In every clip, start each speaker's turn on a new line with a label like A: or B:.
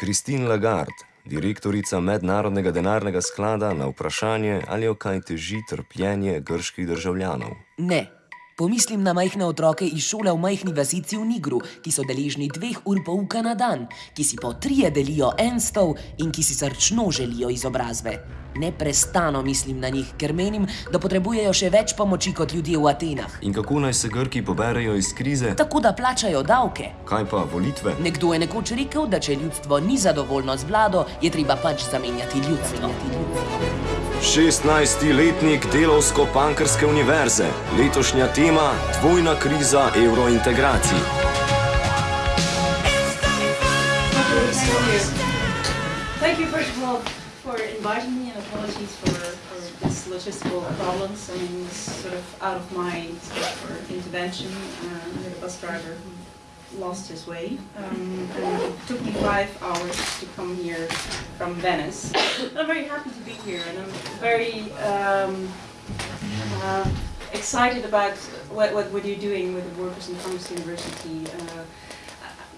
A: Christine Lagarde, direktorica Mednarodnega denarnega sklada, na vprašanje, ali jo kaj teži trpljenje grških državljanov.
B: Ne. Pomislim na majhne otroke iz šole v majhni vasici v Nigru, ki so deležni dveh ur pouka na dan, ki si po trije delijo en stol in ki si srčno želijo izobrazbe. Neprestano mislim na njih, ker menim, da potrebujejo še več pomoči kot ljudje v Atenah.
A: In kako naj se Grki poberejo iz krize?
B: Tako da plačajo davke.
A: Kaj pa volitve?
B: Nekdo je nekoč rekel, da če ljudstvo ni zadovoljno z vlado, je treba pač zamenjati ljudstvo.
A: 16-letnik Delovsko-Pankrske univerze, letošnja tema: dvojna kriza evrointegracij.
C: Thank you, first of all, for inviting me, and apologies for, for this logistical problems. I mean, it's sort of out of my scope for intervention. Uh, the bus driver lost his way, um, and it took me five hours to come here from Venice. I'm very happy to be here, and I'm very um, uh, excited about what, what, what you're doing with the Workers and Punks' University. Uh,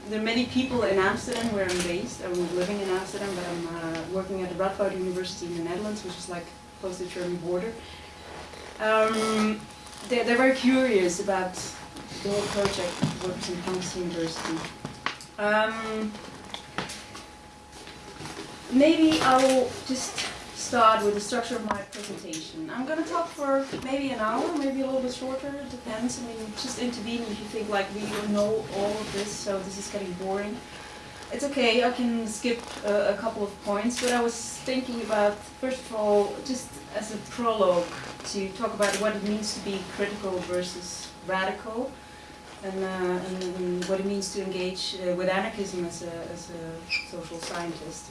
C: there are many people in Amsterdam where I'm based. I'm living in Amsterdam, but I'm uh, working at the Radboud University in the Netherlands, which is like close to the German border. Um, they're, they're very curious about the whole project Workers and Punks' University. Um, maybe I'll just start with the structure of my presentation. I'm going to talk for maybe an hour, maybe a little bit shorter, it depends. I mean, just intervene if you think like we know all of this, so this is getting boring. It's okay, I can skip uh, a couple of points, but I was thinking about, first of all, just as a prologue, to talk about what it means to be critical versus radical, and, uh, and, and what it means to engage uh, with anarchism as a, as a social scientist.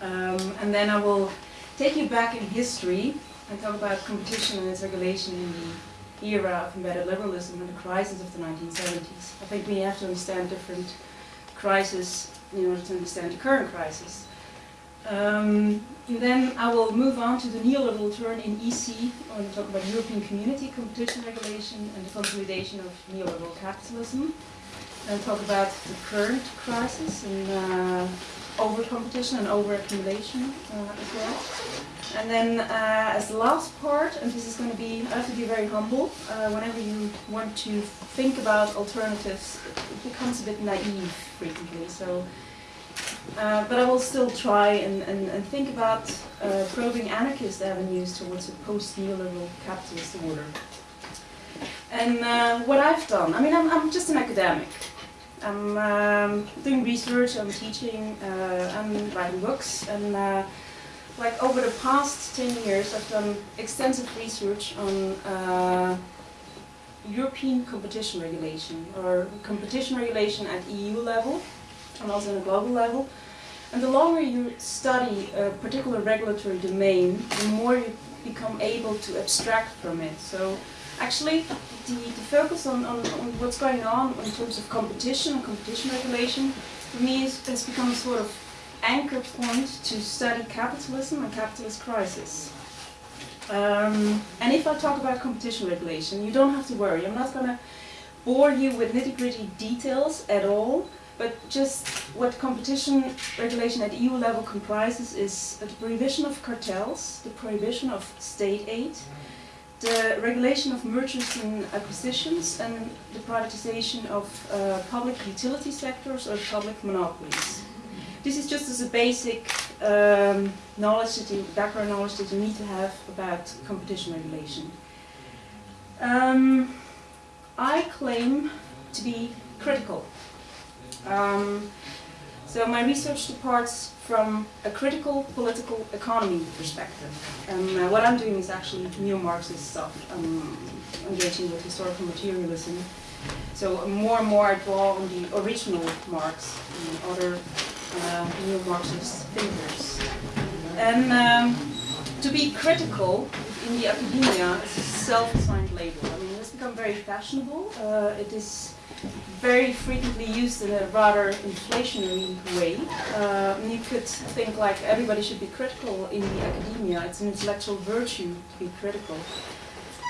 C: Um, and then I will take you back in history and talk about competition and its regulation in the era of embedded liberalism and the crisis of the 1970s. I think we have to understand different crises in order to understand the current crisis. Um, and then I will move on to the neoliberal turn in EC, when we talk about European community competition regulation and the consolidation of neoliberal capitalism. And talk about the current crisis and uh, over competition and over accumulation uh, as well. And then uh, as the last part, and this is going to be, I have to be very humble, uh, whenever you want to think about alternatives, it becomes a bit naive frequently. So, uh, but I will still try and, and, and think about uh, probing anarchist avenues towards a post-neoliberal capitalist order. And uh, what I've done, I mean, I'm, I'm just an academic. I'm um, doing research, I'm teaching, uh, I'm writing books, and uh, like over the past 10 years I've done extensive research on uh, European competition regulation, or competition regulation at EU level, and also on a global level. And the longer you study a particular regulatory domain, the more you become able to abstract from it. So actually the, the focus on, on, on, what's going on in terms of competition and competition regulation for me is, has become a sort of anchor point to study capitalism and capitalist crisis. Um, and if I talk about competition regulation, you don't have to worry. I'm not going to bore you with nitty-gritty details at all, but just what competition regulation at EU level comprises is the prohibition of cartels, the prohibition of state aid, the regulation of mergers and acquisitions and the privatization of uh, public utility sectors or public monopolies. This is just as a basic um, knowledge that you, background knowledge that you need to have about competition regulation. Um, I claim to be critical. Um, so my research departs from a critical political economy perspective. And uh, what I'm doing is actually neo-Marxist stuff. I'm engaging with historical materialism. So more and more I draw on the original Marx and other uh, neo-Marxist thinkers. And um, to be critical in the academia is a self-assigned label. I mean, it's become very fashionable. Uh, it is very frequently used in a rather inflationary way. Uh, you could think like everybody should be critical in the academia. It's an intellectual virtue to be critical.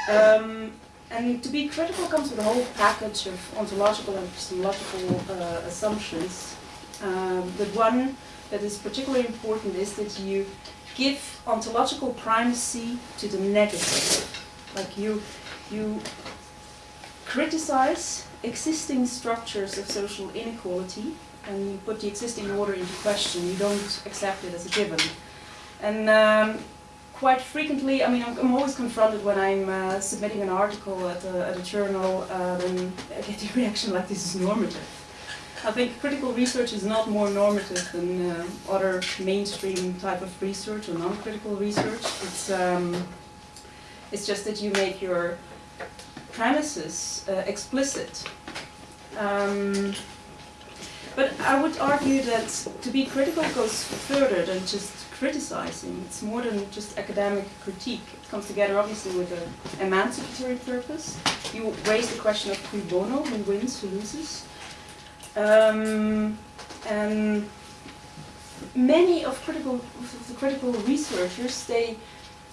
C: Um, and to be critical comes with a whole package of ontological and epistemological uh, assumptions. Um, but one that is particularly important is that you give ontological primacy to the negative. Like you, you criticize existing structures of social inequality and you put the existing order into question. You don't accept it as a given. And um, quite frequently, I mean, I'm, I'm always confronted when I'm uh, submitting an article at a, at a journal, then I get the reaction like this is normative. I think critical research is not more normative than uh, other mainstream type of research or non-critical research. It's, um, it's just that you make your premises uh, explicit. Um, but I would argue that to be critical goes further than just criticizing. It's more than just academic critique. It comes together obviously with an emancipatory purpose. You raise the question of cui bono, who wins, who loses. Um, and many of critical of the critical researchers they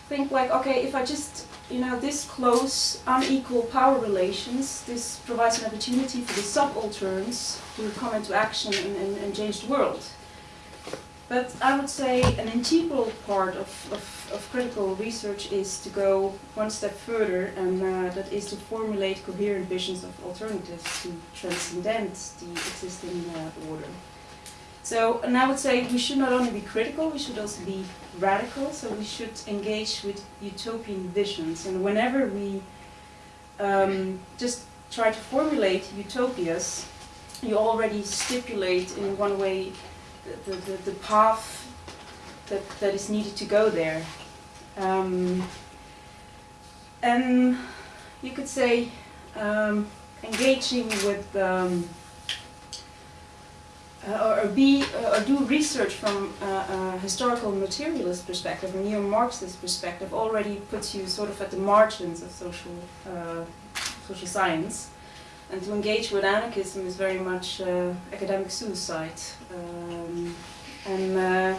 C: think like okay if I just you know this close unequal power relations this provides an opportunity for the subalterns to come into action and, and, and change the world but I would say an integral part of, of, of, critical research is to go one step further, and uh, that is to formulate coherent visions of alternatives to transcend the existing uh, order. So, and I would say we should not only be critical, we should also be radical, so we should engage with utopian visions. And whenever we um, just try to formulate utopias, you already stipulate in one way the, the, the path that, that is needed to go there. Um, and you could say um, engaging with uh, or, be uh, or do research from uh, a historical materialist perspective, a neo-Marxist perspective, already puts you sort of at the margins of social social science. And to engage with anarchism is very much academic suicide. Um, and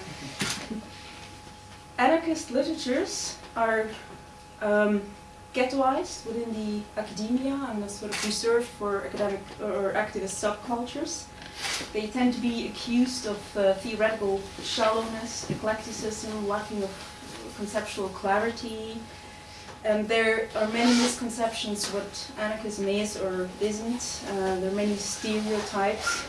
C: anarchist literatures are um, ghettoized within the academia and are sort of reserved for academic or activist subcultures. They tend to be accused of uh, theoretical shallowness, eclecticism, lacking of conceptual clarity, and there are many misconceptions what anarchism is or isn't. Uh, there are many stereotypes.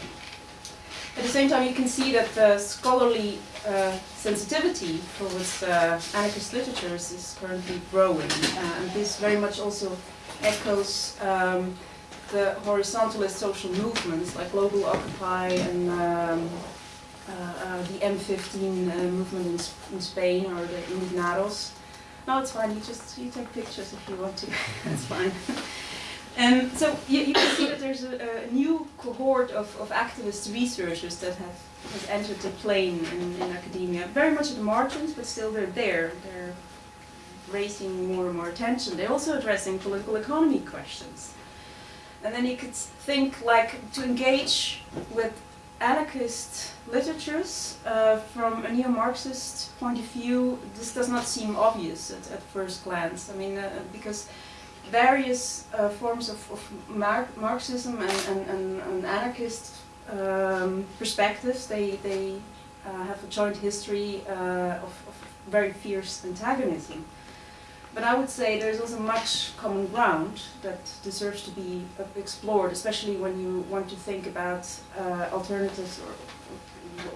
C: At the same time, you can see that the scholarly uh, sensitivity towards uh, anarchist literatures is currently growing. Uh, and this very much also echoes um, the horizontalist social movements like Global Occupy and um, uh, uh, the M15 movement in, in, Spain or the Indignados. No, it's fine. You just you take pictures if you want to. That's fine. And so you, you, can see that there's a, a, new cohort of, of activist researchers that have has entered the plane in, in academia. Very much at the margins, but still they're there. They're raising more and more attention. They're also addressing political economy questions. And then you could think like to engage with anarchist literatures, uh, from a neo-Marxist point of view, this does not seem obvious at, at first glance. I mean, uh, because various uh, forms of, of Mar Marxism and, and, and, and anarchist um, perspectives, they, they uh, have a joint history uh, of, of very fierce antagonism. But I would say there's also much common ground that deserves to be uh, explored, especially when you want to think about uh, alternatives or, or,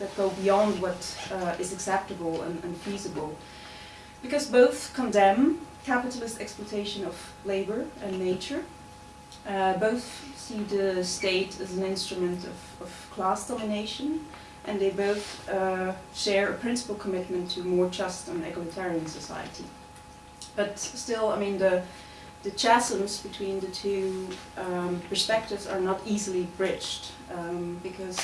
C: that go beyond what uh, is acceptable and, and, feasible. Because both condemn capitalist exploitation of labor and nature, uh, both see the state as an instrument of, of class domination, and they both uh, share a principal commitment to more just and egalitarian society. But still, I mean, the, the chasms between the two um, perspectives are not easily bridged um, because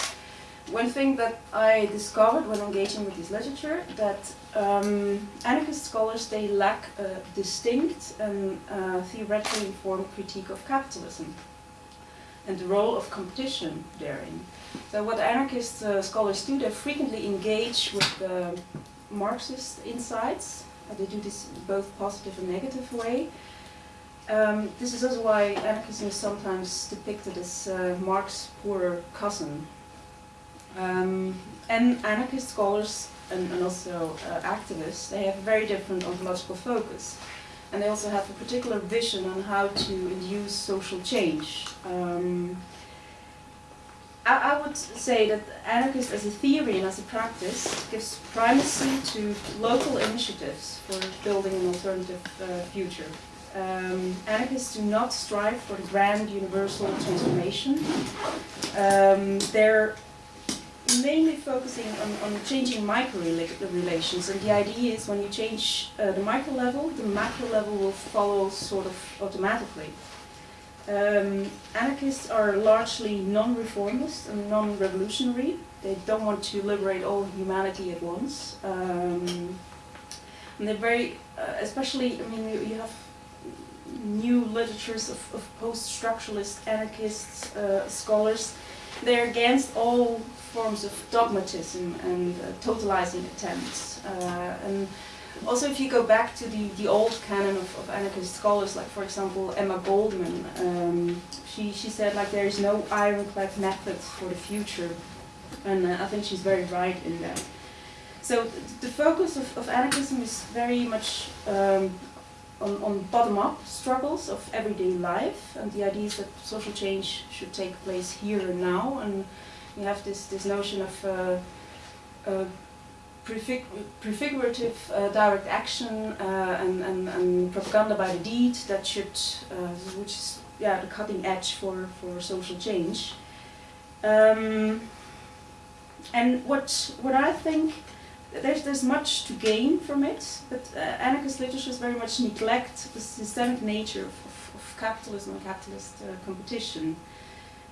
C: one thing that I discovered when engaging with this literature that um, anarchist scholars they lack a distinct and uh, theoretically informed critique of capitalism and the role of competition therein. So what anarchist uh, scholars do, they frequently engage with the Marxist insights they do this both positive and negative way. Um, this is also why anarchism is sometimes depicted as uh, Marx's poorer cousin. Um, and anarchist scholars and, and also uh, activists, they have a very different ontological focus. And they also have a particular vision on how to induce social change. Um, I, I would say that anarchist as a theory and as a practice gives primacy to local initiatives for building an alternative uh, future. Um, anarchists do not strive for the grand universal transformation. Um, they're mainly focusing on, on changing micro relations and the idea is when you change uh, the micro level, the macro level will follow sort of automatically. Um, anarchists are largely non-reformist and non-revolutionary. They don't want to liberate all humanity at once. Um, and they're very, uh, especially, I mean, you, you have new literatures of, of post-structuralist anarchists, uh, scholars. They're against all forms of dogmatism and uh, totalizing attempts. Uh, and also, if you go back to the, the old canon of, of anarchist scholars, like for example Emma Goldman, um, she, she said like there is no ironclad method for the future, and uh, I think she's very right in that. So the focus of, of anarchism is very much um, on, on bottom-up struggles of everyday life, and the idea is that social change should take place here and now, and you have this, this notion of uh, uh, prefig prefigurative uh, direct action uh, and, and, and, propaganda by the deed that should, uh, which is yeah, the cutting edge for, for social change. Um, and what, what I think, there's, there's much to gain from it, but uh, anarchist literature very much neglect the systemic nature of, of, of capitalism and capitalist uh, competition.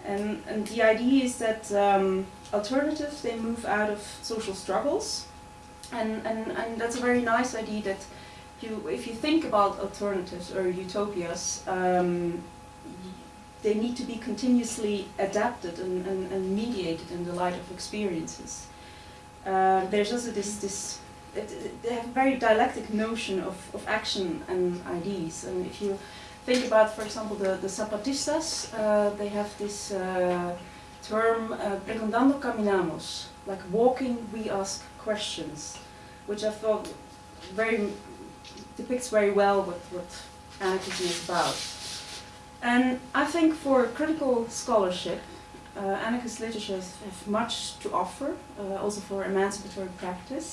C: And, and the idea is that um, alternatives, they move out of social struggles and, and, and that's a very nice idea that you, if you think about alternatives or utopias, um, they need to be continuously adapted and, and, and, mediated in the light of experiences. Uh, there's also this, this it, they have a very dialectic notion of, of action and ideas. And if you think about, for example, the, the Zapatistas, uh, they have this uh, term, uh, caminamos, like walking we ask questions, which I thought very depicts very well what, what anarchism is about. And I think for critical scholarship, uh, anarchist literature has much to offer, uh, also for emancipatory practice.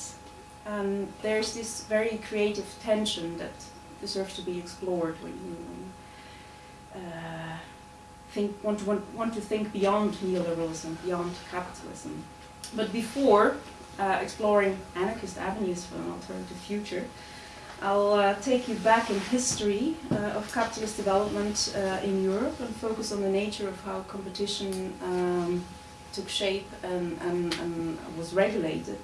C: And there's this very creative tension that deserves to be explored when you uh, think, want, to, want, want to think beyond neoliberalism, beyond capitalism. But before uh, exploring anarchist avenues for an alternative future, I'll uh, take you back in history uh, of capitalist development uh, in Europe and focus on the nature of how competition um, took shape and, and, and, was regulated.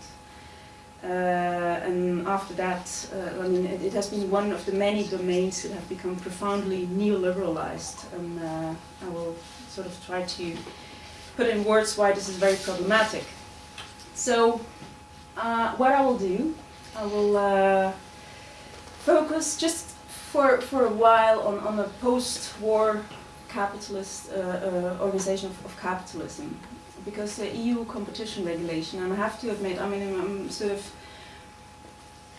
C: Uh, and after that, uh, I mean, it, it, has been one of the many domains that have become profoundly neoliberalized. And I will sort of try to put in words why this is very problematic. So uh, what I will do, I will uh, focus just for, for a while on, on a post-war capitalist uh, uh organization of, of, capitalism. Because the EU competition regulation, and I have to admit, I mean, I'm sort of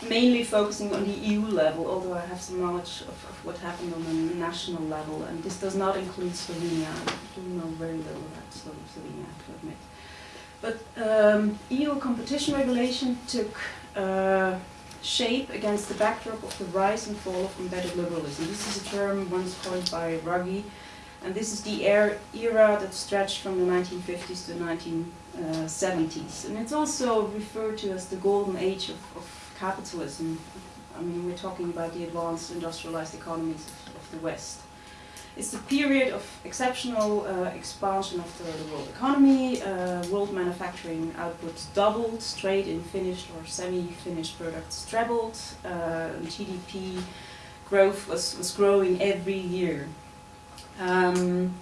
C: mainly focusing on the EU level, although I have some knowledge of, of what happened on the national level, and this does not include Slovenia. I do know very little about Slovenia, I have to admit. But um, EU competition regulation took uh, shape against the backdrop of the rise and fall of embedded liberalism. This is a term once coined by Ruggie, and this is the era that stretched from the 1950s to the 1970s. And it's also referred to as the golden age of, of capitalism. I mean, we're talking about the advanced industrialized economies of, of the West. It's the period of exceptional uh, expansion of the, the, world economy. Uh, world manufacturing output doubled, trade in finished or semi-finished products trebled, uh, GDP growth was, was growing every year. Um,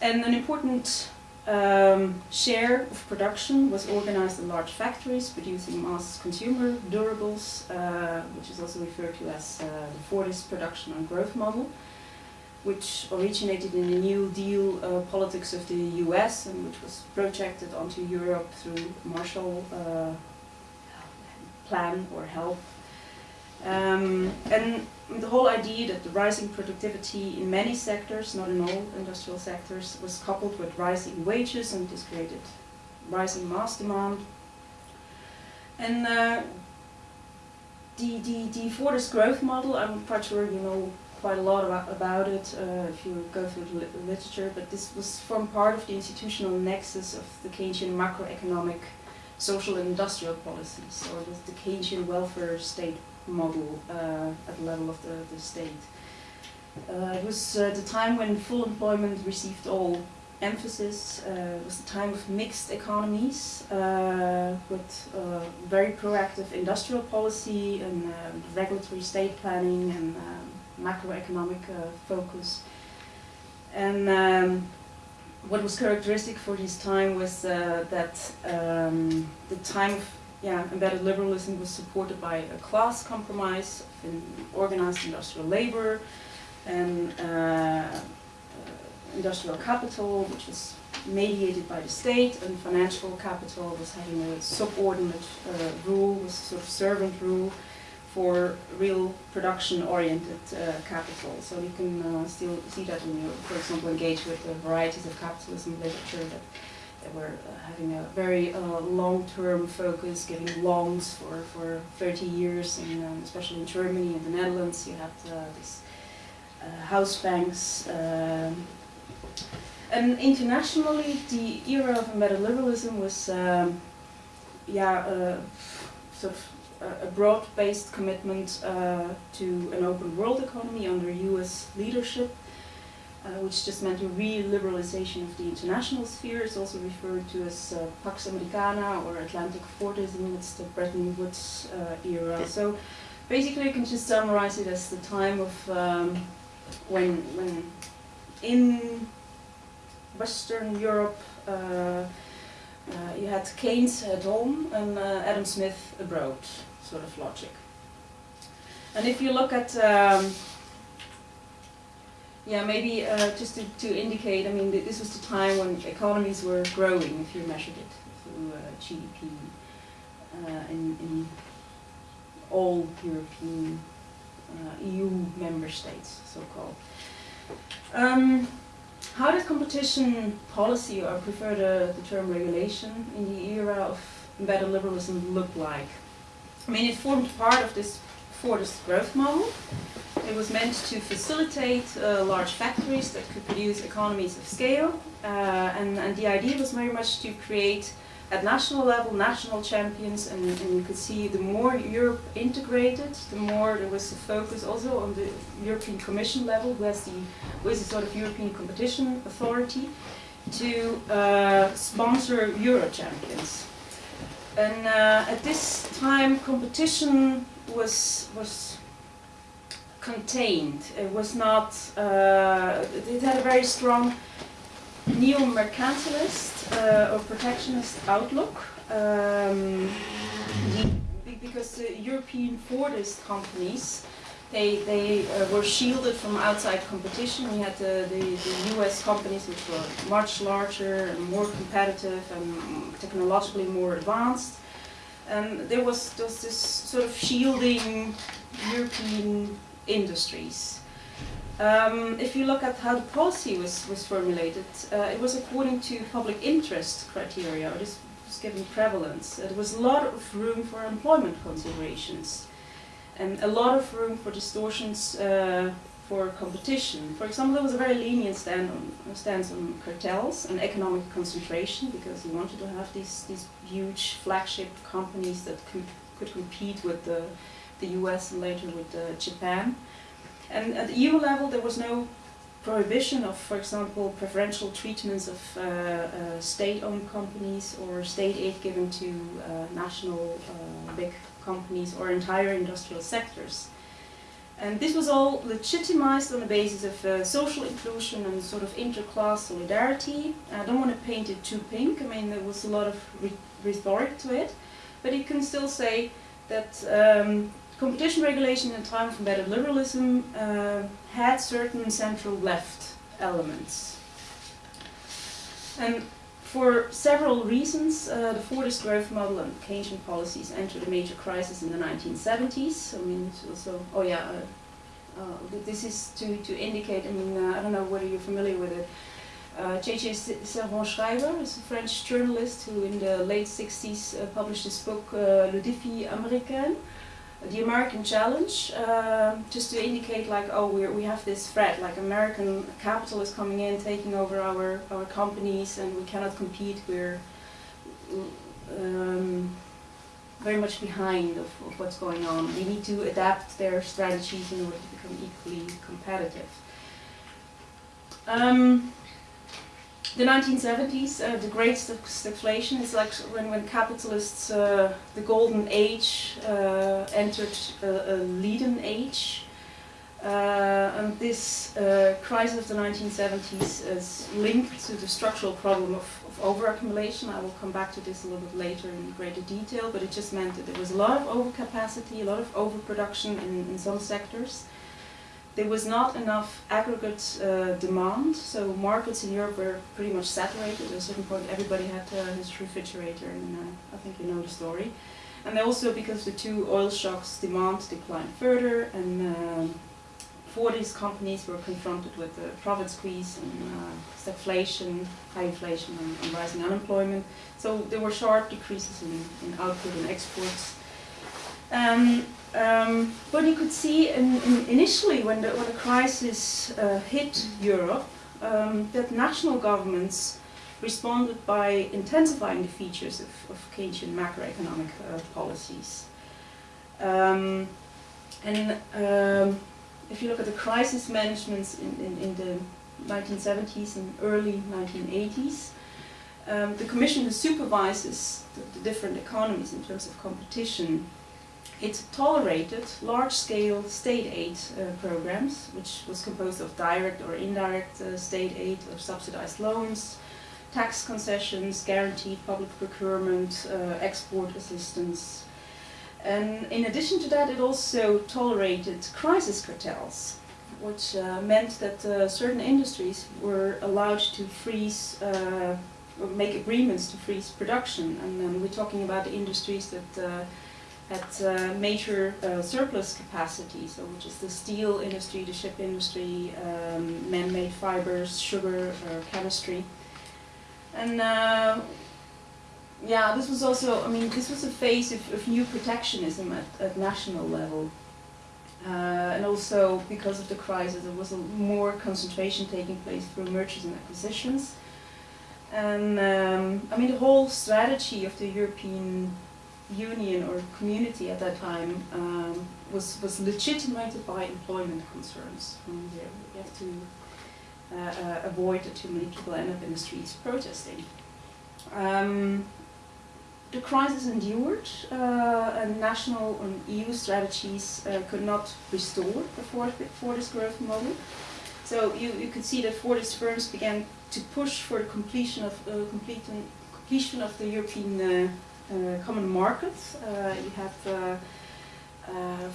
C: and an important um, share of production was organized in large factories producing mass consumer durables, uh, which is also referred to as uh, the Fordist production and growth model. Which originated in the New Deal uh, politics of the US and which was projected onto Europe through Marshall uh, Plan or help. Um, and the whole idea that the rising productivity in many sectors, not in all industrial sectors, was coupled with rising wages and this created rising mass demand. And uh, the, the, the Fordist growth model, I'm quite sure you know quite a lot about, about it uh, if you go through the li literature, but this was formed part of the institutional nexus of the Keynesian macroeconomic social and industrial policies, or the, the Keynesian welfare state model uh, at the level of the, the state. Uh, it was uh, the time when full employment received all emphasis. Uh, it was the time of mixed economies uh, with very proactive industrial policy and regulatory state planning and um, macroeconomic focus. And um, what was characteristic for this time was that um, the time of yeah, embedded liberalism was supported by a class compromise in organized industrial labor and uh, uh, industrial capital, which was mediated by the state, and financial capital was having a subordinate uh, rule, was sort of servant rule for real production-oriented uh, capital. So you can uh, still see that when you, for example, engage with the varieties of capitalism literature that they were uh, having a very uh, long-term focus, giving loans for, for 30 years, and um, especially in Germany and the Netherlands, you had uh, these house banks. Um, and internationally, the era of embedded liberalism was, um, yeah, sort of a broad-based commitment uh, to an open world economy under US leadership uh, which just meant a re-liberalization of the international sphere. It's also referred to as uh, Pax Americana or Atlantic Fordism. It's the Bretton Woods uh, era. So basically you can just summarize it as the time of um, when, when in Western Europe uh, uh, you had Keynes at home and uh, Adam Smith abroad, sort of logic. And if you look at um, yeah, maybe uh, just to, to indicate, I mean, th this was the time when economies were growing, if you measured it through uh, GDP uh, in, in all European uh, EU member states, so-called. Um, how did competition policy, or I prefer the, the term regulation, in the era of embedded liberalism look like? I mean, it formed part of this Fordist growth model, it was meant to facilitate uh, large factories that could produce economies of scale, uh, and, and the idea was very much to create at national level, national champions, and, and, you could see the more Europe integrated, the more there was a focus also on the European Commission level, who has the, who is the sort of European competition authority, to uh, sponsor Euro champions. And uh, at this time, competition was was contained. It was not, uh, it had a very strong neo-mercantilist uh, or protectionist outlook. Um, because the European Fordist companies, they, they uh, were shielded from outside competition. We had the, the, the, US companies which were much larger and more competitive and technologically more advanced. And there was, there was this sort of shielding European industries. Um, if you look at how the policy was, was formulated, uh, it was according to public interest criteria, or this was given prevalence. There was a lot of room for employment considerations, and a lot of room for distortions uh, for competition. For example, there was a very lenient stand on, stance on cartels and economic concentration, because you wanted to have these, these huge flagship companies that could, could compete with the the US and later with uh, Japan. And at the EU level there was no prohibition of, for example, preferential treatments of uh, uh, state-owned companies or state aid given to uh, national uh, big companies or entire industrial sectors. And this was all legitimized on the basis of uh, social inclusion and sort of interclass solidarity. I don't want to paint it too pink, I mean there was a lot of re rhetoric to it, but you can still say that um, competition regulation in a time of embedded liberalism uh, had certain central left elements. And for several reasons, uh, the Fordist growth model and Keynesian policies entered a major crisis in the 1970s. I mean, also, oh yeah, uh, uh, this is to, to indicate, I mean, uh, I don't know whether you're familiar with it. J.J. Uh, Servan-Schreiber is a French journalist who in the late 60s uh, published this book, Le Défi Américain, the American challenge, uh, just to indicate like, oh, we we have this threat, like American capital is coming in, taking over our, our companies, and we cannot compete. We're um, very much behind of, of what's going on. We need to adapt their strategies in order to become equally competitive. Um, the 1970s, uh, the great stagflation is like when, when capitalists, uh, the golden age, uh, entered a, a leaden age. Uh, and this uh, crisis of the 1970s is linked to the structural problem of, of overaccumulation. I will come back to this a little bit later in greater detail, but it just meant that there was a lot of overcapacity, a lot of overproduction in, in some sectors there was not enough aggregate uh, demand, so markets in Europe were pretty much saturated. At a certain point, everybody had uh, his refrigerator, and uh, I think you know the story. And also because the two oil shocks, demand declined further, and um, for these companies were confronted with the profit squeeze and uh, stagflation, high inflation, and, and, rising unemployment. So there were sharp decreases in, in output and exports. Um, um, but you could see in, in initially when the, when the crisis uh, hit Europe, um, that national governments responded by intensifying the features of, of Keynesian macroeconomic uh, policies. Um, and um, if you look at the crisis management in, in, in, the 1970s and early 1980s, um, the Commission supervises the, the different economies in terms of competition it tolerated large-scale state aid uh, programs, which was composed of direct or indirect uh, state aid or subsidized loans, tax concessions, guaranteed public procurement, uh, export assistance. And in addition to that, it also tolerated crisis cartels, which uh, meant that uh, certain industries were allowed to freeze uh, make agreements to freeze production. And we're talking about the industries that at uh, major uh, surplus capacity, so which is the steel industry, the ship industry, um, man-made fibers, sugar, uh, chemistry. And uh, yeah, this was also, I mean, this was a phase of, of new protectionism at, at national level. Uh, and also because of the crisis, there was more concentration taking place through mergers and acquisitions. And um, I mean, the whole strategy of the European union or community at that time um, was, was legitimated by employment concerns. Um, we have to uh, uh, avoid that too many people end up in the streets protesting. Um, the crisis endured uh, and national and EU strategies uh, could not restore the Fordist growth model. So you, you could see that Fordist firms began to push for the completion of, uh, completion of the European uh, common market. Uh, you have, uh,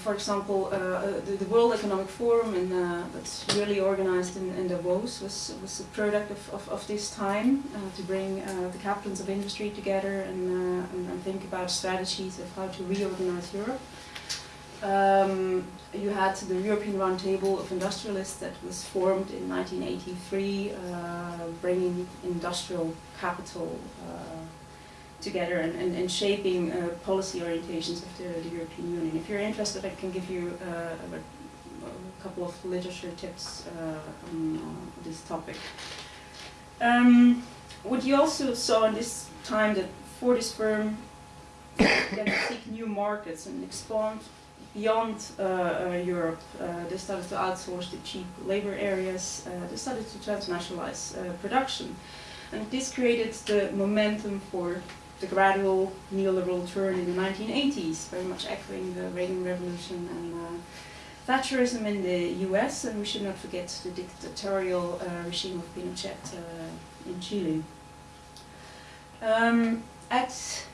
C: for example, the, the, World Economic Forum, and that's really organized in, in, Davos, was was a product of, of, of this time to bring the captains of industry together and, and, and think about strategies of how to reorganize Europe. Um, you had the European Roundtable of Industrialists that was formed in 1983, uh, bringing industrial capital uh, together and, and, and shaping uh, policy orientations of the, the, European Union. If you're interested, I can give you uh, a, a, couple of literature tips uh, on uh, this topic. Um, what you also saw in this time that Fordist firm to seek new markets and expand beyond uh, uh, Europe. they started to outsource the cheap labor areas. they started to transnationalize production. And this created the momentum for the gradual neoliberal turn in the 1980s, very much echoing the Reagan Revolution and uh, Thatcherism in the US, and we should not forget the dictatorial uh, regime of Pinochet uh, in Chile. Um, at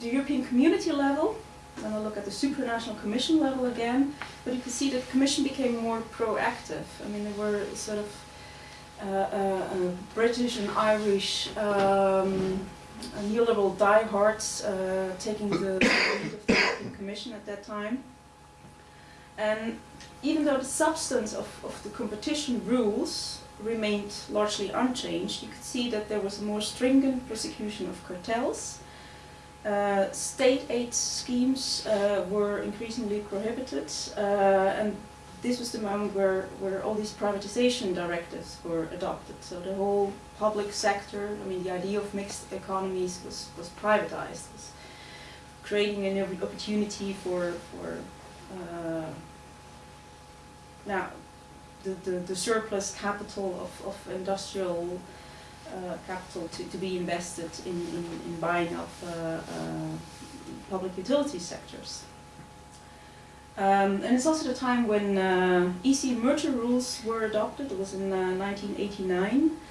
C: the European community level, then I'll look at the supranational commission level again, but you can see that the commission became more proactive. I mean, there were sort of uh, uh, uh, British and Irish um, neoliberal diehards uh, taking the lead of the Commission at that time. And even though the substance of, of the competition rules remained largely unchanged, you could see that there was a more stringent prosecution of cartels. Uh, state aid schemes uh, were increasingly prohibited, uh, and this was the moment where, where all these privatization directives were adopted. So the whole public sector, I mean, the idea of mixed economies was, was privatized, was creating an opportunity for, for uh, now, the, the, the surplus capital of, of industrial uh, capital to, to be invested in, in, in buying up uh, uh, public utility sectors. Um, and it's also the time when uh, EC merger rules were adopted. It was in 1989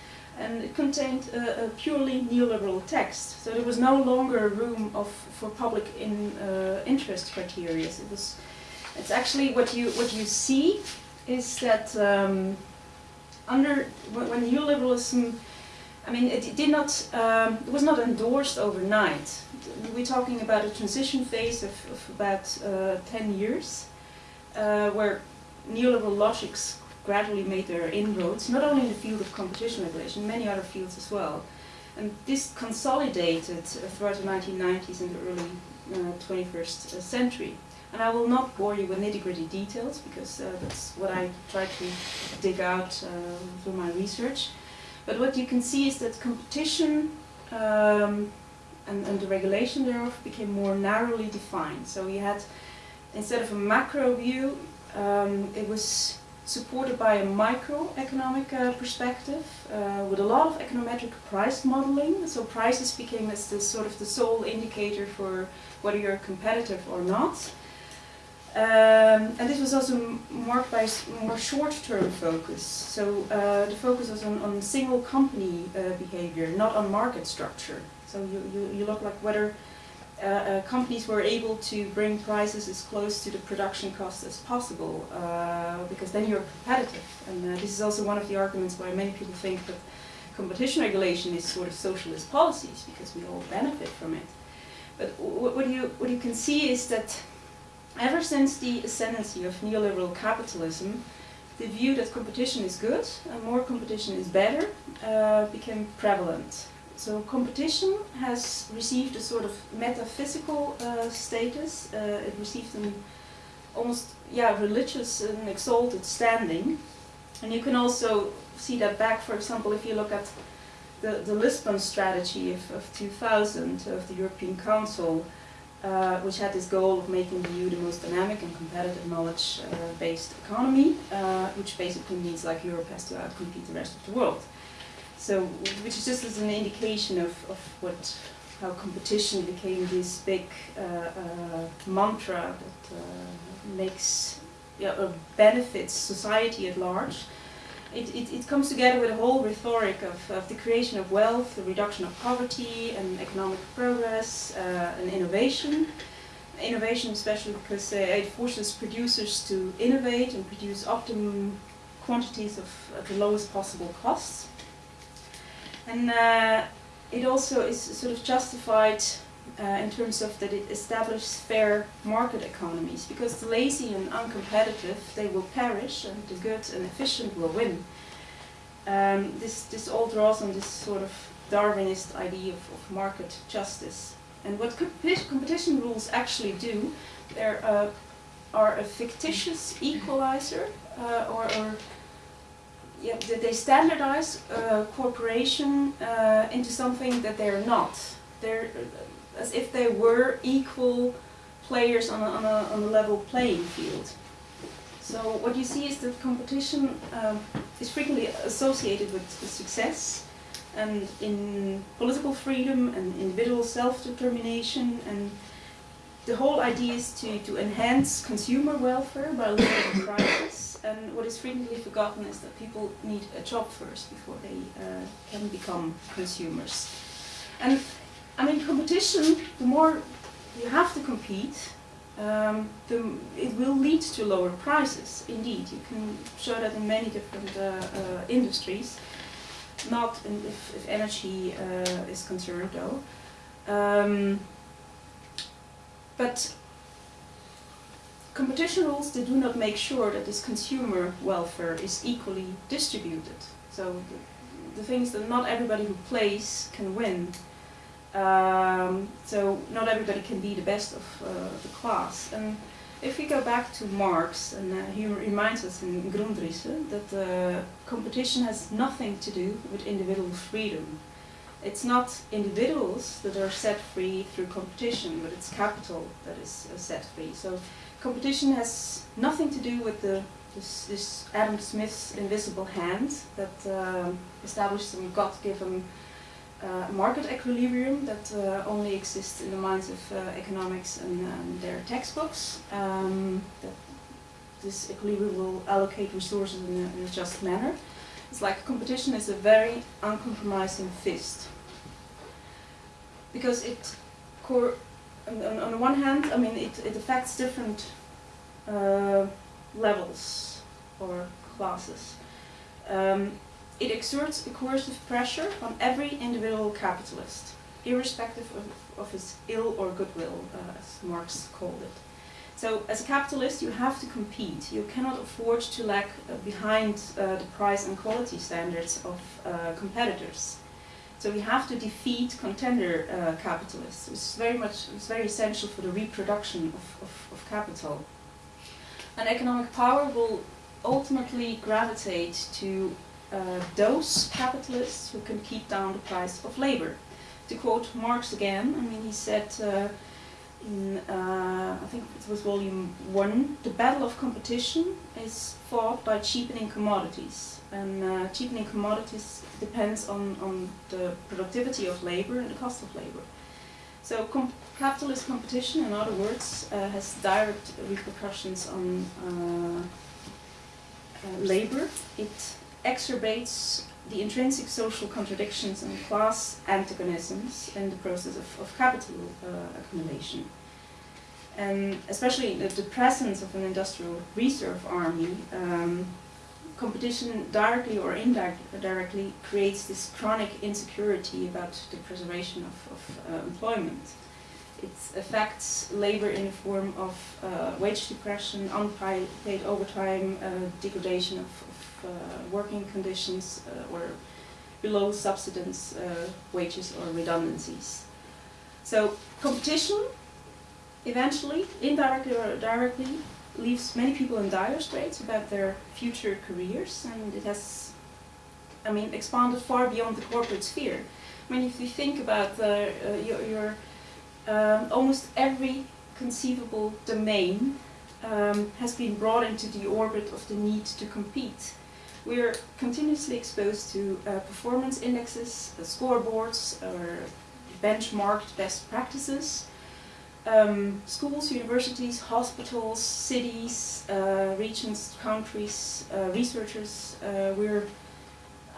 C: and it contained a, a, purely neoliberal text. So there was no longer room of, for public in, uh, interest criteria. It was, it's actually what you, what you see is that um, under when, neoliberalism, I mean, it, did not, um, it was not endorsed overnight. We're talking about a transition phase of, of about uh, 10 years, uh, where neoliberal logics gradually made their inroads, not only in the field of competition regulation, many other fields as well. And this consolidated throughout the 1990s and the early uh, 21st century. And I will not bore you with nitty-gritty details because uh, that's what I try to dig out uh, through my research. But what you can see is that competition um, and, and, the regulation thereof became more narrowly defined. So we had, instead of a macro view, um, it was supported by a microeconomic uh, perspective uh, with a lot of econometric price modeling. So prices became as the sort of the sole indicator for whether you're competitive or not. Um, and this was also marked by more short-term focus. So uh, the focus was on, on single company uh, behavior, not on market structure. So you, you, you look like whether uh, uh companies were able to bring prices as close to the production cost as possible, uh, because then you're competitive. And uh, this is also one of the arguments why many people think that competition regulation is sort of socialist policies, because we all benefit from it. But what you, what you can see is that Ever since the ascendancy of neoliberal capitalism, the view that competition is good and more competition is better uh, became prevalent. So competition has received a sort of metaphysical uh, status. Uh, it received an almost yeah religious and exalted standing. And you can also see that back, for example, if you look at the, the Lisbon strategy of, of 2000 of the European Council, uh, which had this goal of making the EU the most dynamic and competitive knowledge-based uh, economy, uh, which basically means like Europe has to outcompete the rest of the world. So, which is just as an indication of, of what, how competition became this big uh, uh, mantra that makes, yeah, benefits society at large it, it, it, comes together with a whole rhetoric of, of, the creation of wealth, the reduction of poverty, and economic progress, uh, and innovation. Innovation especially because uh, it forces producers to innovate and produce optimum quantities of, at the lowest possible costs. And uh, it also is sort of justified uh, in terms of that it establishes fair market economies because the lazy and uncompetitive they will perish and the good and efficient will win. Um, this, this all draws on this sort of Darwinist idea of, of market justice. And what competition rules actually do, they uh, are a fictitious equalizer uh, or, or yeah, they standardize uh, cooperation uh, into something that they're not. They're as if they were equal players on a, on a, on a level playing field. So what you see is that competition um, is frequently associated with success and in political freedom and individual self-determination and the whole idea is to, to enhance consumer welfare by lowering prices and what is frequently forgotten is that people need a job first before they uh, can become consumers. And I mean, competition, the more you have to compete, um, the, it will lead to lower prices. Indeed, you can show that in many different uh, uh, industries. Not in, if, if energy uh, is concerned, though. Um, but competition rules they do not make sure that this consumer welfare is equally distributed. So the, the is that not everybody who plays can win. Um, so not everybody can be the best of uh, the class. And if we go back to Marx, and uh, he reminds us in Grundrisse that uh, competition has nothing to do with individual freedom. It's not individuals that are set free through competition, but it's capital that is uh, set free. So competition has nothing to do with the this, this Adam Smith's invisible hand that uh, established some God-given uh, market equilibrium that uh, only exists in the minds of uh, economics and um, their textbooks. Um, that this equilibrium will allocate resources in a, in a just manner. It's like competition is a very uncompromising fist. Because it, on, on, the one hand, I mean, it, it affects different uh, levels or classes. Um, it exerts a coercive pressure on every individual capitalist, irrespective of, of his ill or goodwill, uh, as Marx called it. So as a capitalist, you have to compete. You cannot afford to lag uh, behind uh, the price and quality standards of uh, competitors. So we have to defeat contender uh, capitalists. It's very much, it's very essential for the reproduction of, of, of capital. And economic power will ultimately gravitate to uh, those capitalists who can keep down the price of labor. To quote Marx again, I mean, he said uh, in, uh, I think it was volume one, the battle of competition is fought by cheapening commodities. And uh, cheapening commodities depends on, on the productivity of labor and the cost of labor. So capitalist competition, in other words, uh, has direct repercussions on uh, labor. It exacerbates the intrinsic social contradictions and class antagonisms in the process of, of capital uh, accumulation. And especially the, the, presence of an industrial reserve army, um, competition directly or indirectly creates this chronic insecurity about the preservation of, of uh, employment. It affects labor in the form of uh, wage depression, unpaid overtime, uh, degradation of, uh, working conditions uh, or below subsistence uh, wages or redundancies. So competition eventually, indirectly or directly, leaves many people in dire straits about their future careers and it has, I mean, expanded far beyond the corporate sphere. I mean, if you think about uh, your, your um, almost every conceivable domain um, has been brought into the orbit of the need to compete. We're continuously exposed to uh, performance indexes, uh, scoreboards, or benchmarked best practices. Um, schools, universities, hospitals, cities, uh, regions, countries, uh, researchers, uh, we're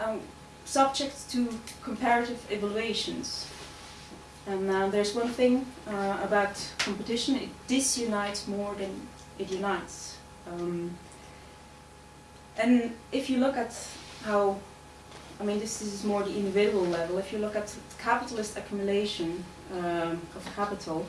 C: um, subject to comparative evaluations. And uh, there's one thing about competition, it disunites more than it unites. Um, and if you look at how, I mean, this, this is more the individual level, if you look at capitalist accumulation um, of capital,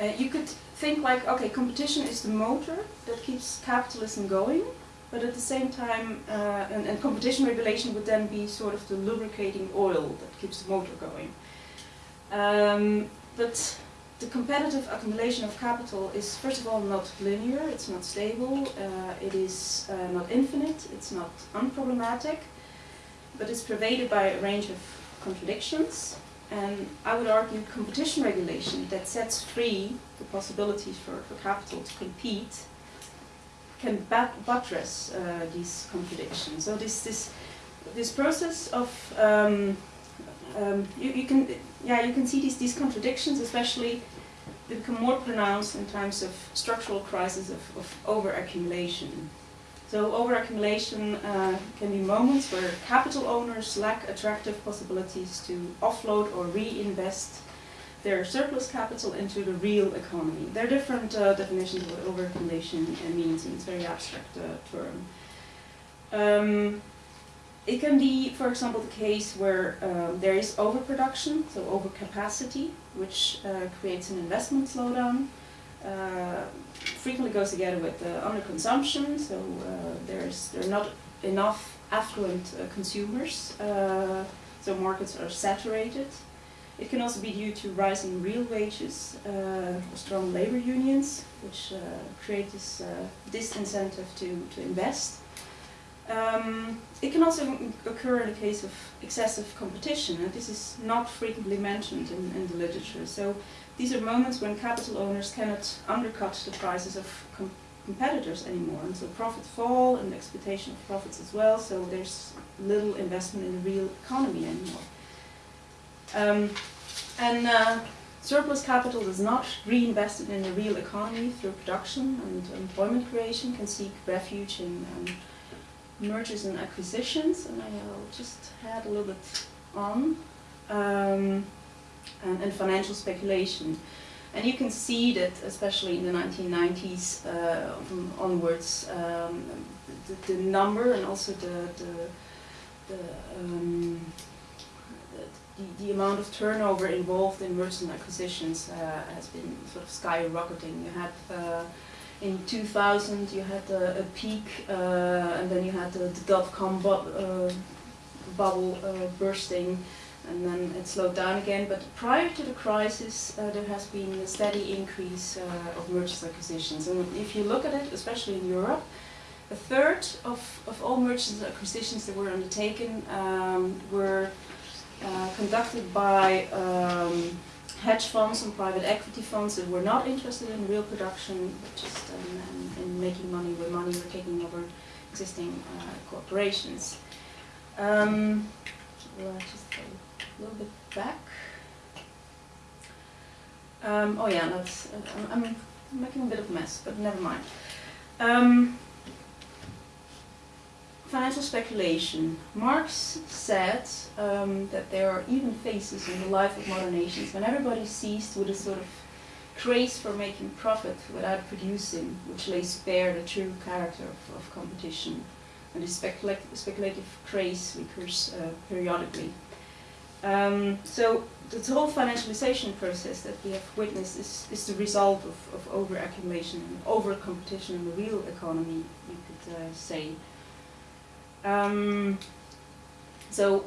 C: uh, you could think like, okay, competition is the motor that keeps capitalism going, but at the same time, uh, and, and, competition regulation would then be sort of the lubricating oil that keeps the motor going. Um, but the competitive accumulation of capital is first of all not linear, it's not stable, uh, it is uh, not infinite, it's not unproblematic, but it's pervaded by a range of contradictions. And I would argue competition regulation that sets free the possibilities for, for capital to compete can buttress uh, these contradictions. So this, this, this process of um, um, you, you, can yeah you can see these these contradictions especially they become more pronounced in times of structural crisis of, of overaccumulation. So overaccumulation uh, can be moments where capital owners lack attractive possibilities to offload or reinvest their surplus capital into the real economy. There are different uh, definitions of what overaccumulation uh, means, and it's a very abstract uh, term. Um, it can be, for example, the case where um, there is overproduction, so overcapacity, which uh, creates an investment slowdown. Frequently goes together with underconsumption, so uh, there's there are not enough affluent uh, consumers, uh, so markets are saturated. It can also be due to rising real wages uh, or strong labor unions, which uh, create this uh, disincentive to, to invest. Um, it can also occur in the case of excessive competition, and this is not frequently mentioned in, in the literature. So these are moments when capital owners cannot undercut the prices of com competitors anymore, and so profits fall and the expectation of profits as well, so there's little investment in the real economy anymore. Um, and uh, surplus capital is not reinvested in the real economy through production and employment creation, can seek refuge in um, mergers and acquisitions, and I'll just add a little bit on, um, and, and financial speculation. And you can see that, especially in the 1990s uh, onwards, um, the, the, number and also the, the, the, um, the, the, amount of turnover involved in mergers and acquisitions uh, has been sort of skyrocketing. You had uh, in 2000 you had a, a peak uh, and then you had the, the dot-com bu uh, bubble uh, bursting and then it slowed down again. But prior to the crisis, uh, there has been a steady increase uh, of mergers and acquisitions. And if you look at it, especially in Europe, a third of, of all mergers and acquisitions that were undertaken um, were uh, conducted by um, hedge funds and private equity funds that were not interested in real production, but just in, in, in making money with money or taking over existing uh, corporations. Um, well, a little bit back. Um, oh yeah, that's, uh, I'm, making a bit of a mess, but never mind. Um, financial speculation. Marx said um, that there are even phases in the life of modern nations when everybody seized with a sort of craze for making profit without producing, which lays bare the true character of, of competition. And this specula speculative craze recurs uh, periodically. Um, so the whole financialization process that we have witnessed is, is the result of, of over-accumulation and over-competition in the real economy, you could uh, say. Um, so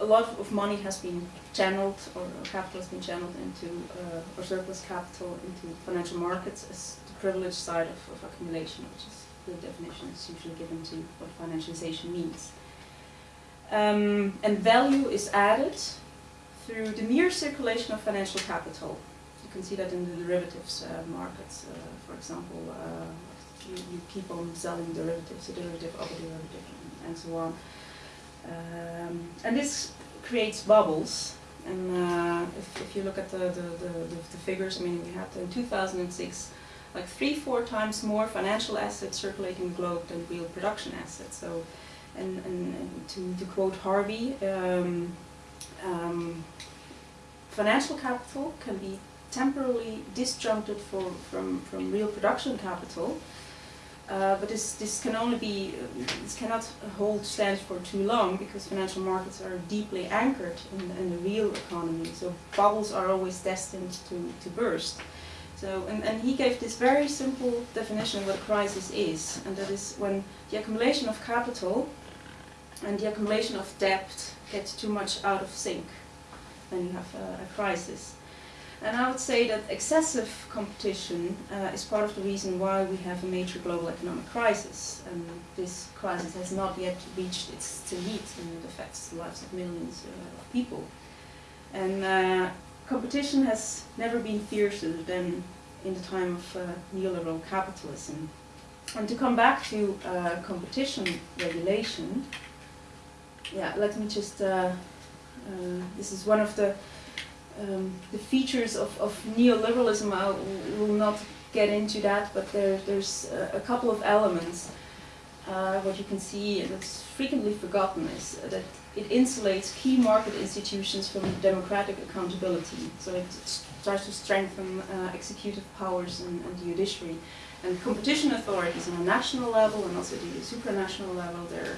C: a lot of money has been channeled, or, capital has been channeled into, uh, or surplus capital into financial markets as the privileged side of, of accumulation, which is the definition that's usually given to what financialization means. Um, and value is added through the mere circulation of financial capital. You can see that in the derivatives uh, markets, uh, for example, uh, you, you, keep on selling derivatives, a derivative of a derivative, and so on. Um, and this creates bubbles. And uh, if, if you look at the, the, the, the, figures, I mean, we had in 2006 like three, four times more financial assets circulating the globe than real production assets. So, and, and, to, to quote Harvey, um, um, financial capital can be temporarily disjuncted for, from, from real production capital uh, but this, this can only be, this cannot hold stands for too long because financial markets are deeply anchored in, in the real economy. So bubbles are always destined to, to burst. So, and, and he gave this very simple definition of what a crisis is, and that is when the accumulation of capital and the accumulation of debt gets too much out of sync, then you have a, a crisis. And I would say that excessive competition uh, is part of the reason why we have a major global economic crisis. And this crisis has not yet reached its zenith and it affects the lives of millions uh, of people. And uh, competition has never been fiercer than in the time of uh, neoliberal capitalism. And to come back to uh, competition regulation, yeah, let me just, uh, this is one of the um, the features of, of neoliberalism, I will not get into that, but there, there's a, couple of elements. Uh, what you can see, and it's frequently forgotten, is that it insulates key market institutions from democratic accountability. So it starts to strengthen uh, executive powers and, and judiciary. And competition authorities on a national level and also the supranational level, they're,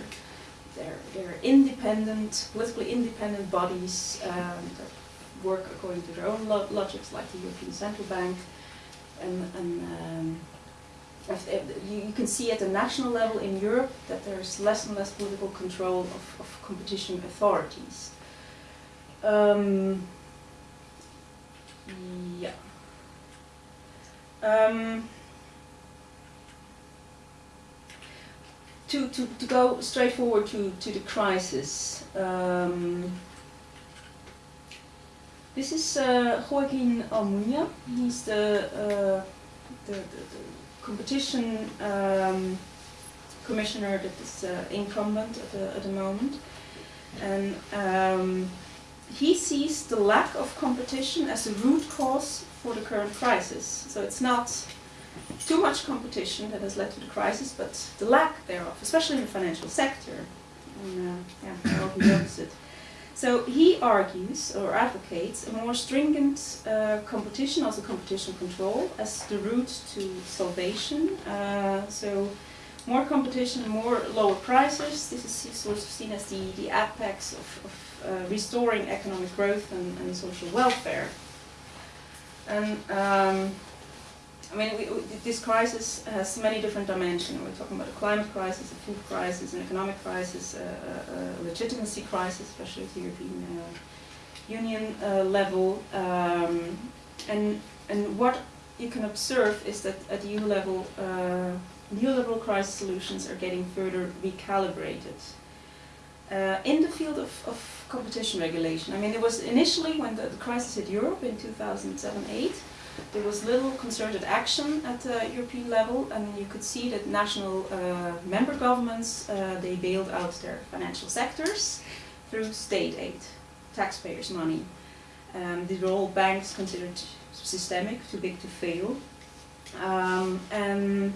C: they're, they're independent, politically independent bodies um, that work according to their own lo logics, like the European Central Bank. And, and um, you, you can see at the national level in Europe that there's less and less political control of, of competition authorities. Um, yeah. Um, to, to, to go straight forward to, to the crisis. Um, this is uh, Joaquin Almunia. He's the, uh, the, the, the, competition um, commissioner that is uh, incumbent at the, at the moment. And um, he sees the lack of competition as a root cause for the current crisis. So it's not too much competition that has led to the crisis, but the lack thereof, especially in the financial sector. And, uh, yeah, the opposite. So he argues or advocates a more stringent uh, competition, also competition control, as the route to salvation. Uh, so more competition, more lower prices. This is sort of seen as the, the apex of, of uh, restoring economic growth and, and, social welfare. And um, I mean, we, we, this crisis has many different dimensions. We're talking about a climate crisis, a food crisis, an economic crisis, a, a, legitimacy crisis, especially at the European uh, Union uh, level. Um, and, and what you can observe is that at EU level, uh, neoliberal crisis solutions are getting further recalibrated. Uh, in the field of, of competition regulation, I mean, it was initially when the, the crisis hit Europe in 2007-8, there was little concerted action at the European level and you could see that national uh, member governments, uh, they bailed out their financial sectors through state aid, taxpayers' money. Um, these were all banks considered systemic, too big to fail. Um, and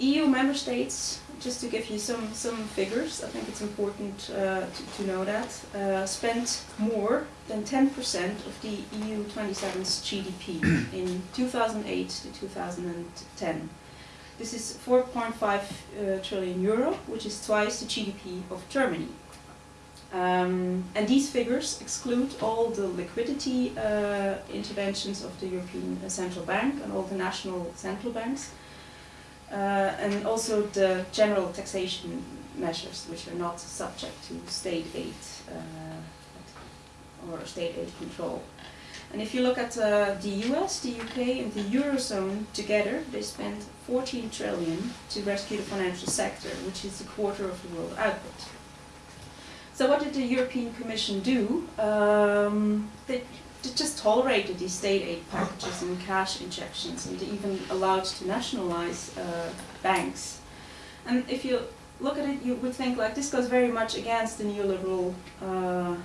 C: EU member states just to give you some, some figures, I think it's important uh, to, to know that, uh, spent more than 10% of the EU 27's GDP in 2008 to 2010. This is 4.5 uh, trillion euro, which is twice the GDP of Germany. Um, and these figures exclude all the liquidity uh, interventions of the European Central Bank and all the national central banks. Uh, and also the general taxation measures which are not subject to state aid uh, or state aid control. And if you look at uh, the US, the UK and the Eurozone together, they spent 14 trillion to rescue the financial sector, which is a quarter of the world output. So what did the European Commission do? Um, they just tolerated these state aid packages and cash injections and even allowed to nationalize uh, banks. And if you look at it, you would think like this goes very much against the neoliberal uh,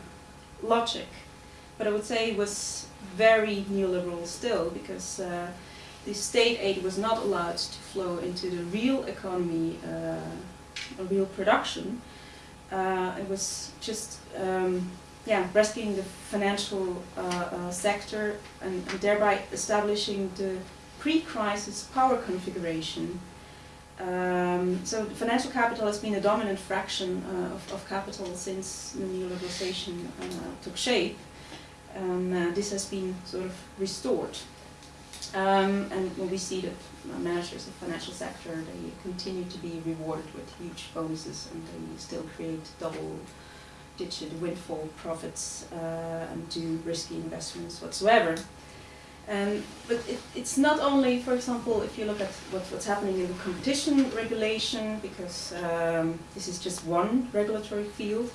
C: logic. But I would say it was very neoliberal still because uh, the state aid was not allowed to flow into the real economy, uh, real production. Uh, it was just um, yeah, rescuing the financial uh, uh, sector and, and, thereby establishing the pre-crisis power configuration. Um, so financial capital has been a dominant fraction uh, of, of, capital since the neoliberalization uh, took shape. Um, uh, this has been sort of restored. Um, and we see that managers of the financial sector, they continue to be rewarded with huge bonuses and they still create double digit windfall profits uh, and do risky investments whatsoever. Um, but it, it's not only, for example, if you look at what, what's happening in the competition regulation, because um, this is just one regulatory field.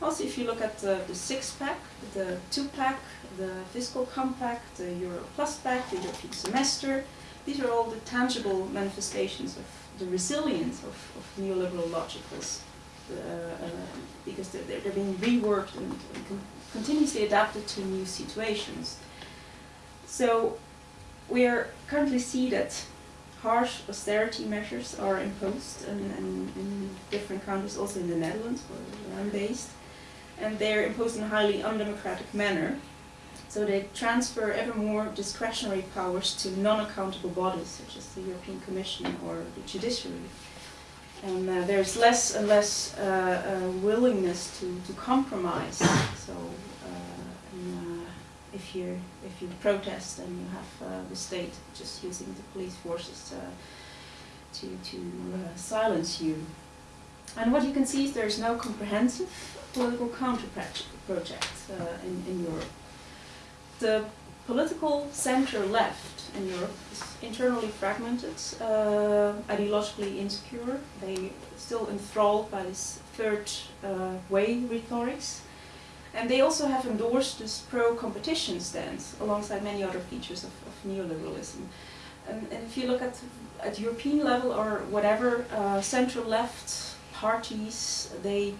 C: Also, if you look at the, the six-pack, the two-pack, the fiscal compact, the Euro Plus Pact, the European semester, these are all the tangible manifestations of the resilience of, of neoliberal logicals Uh, uh, because they're, they're being reworked and, continuously adapted to new situations. So we are currently see that harsh austerity measures are imposed in, different countries, also in the Netherlands where I'm based. and they're imposed in a highly undemocratic manner. So they transfer ever more discretionary powers to non-accountable bodies, such as the European Commission or the judiciary. And uh, there's less and less uh, uh, willingness to, to compromise. So uh, and, uh, if you if you protest and you have uh, the state just using the police forces to to silence you. And what you can see is there's no comprehensive political counter project in, in Europe. The political center left in Europe is internally fragmented, uh, ideologically insecure. They still enthralled by this third uh, way rhetorics. And they also have endorsed this pro-competition stance alongside many other features of, of neoliberalism. And, and, if you look at, at European level or whatever, uh, central left parties, they,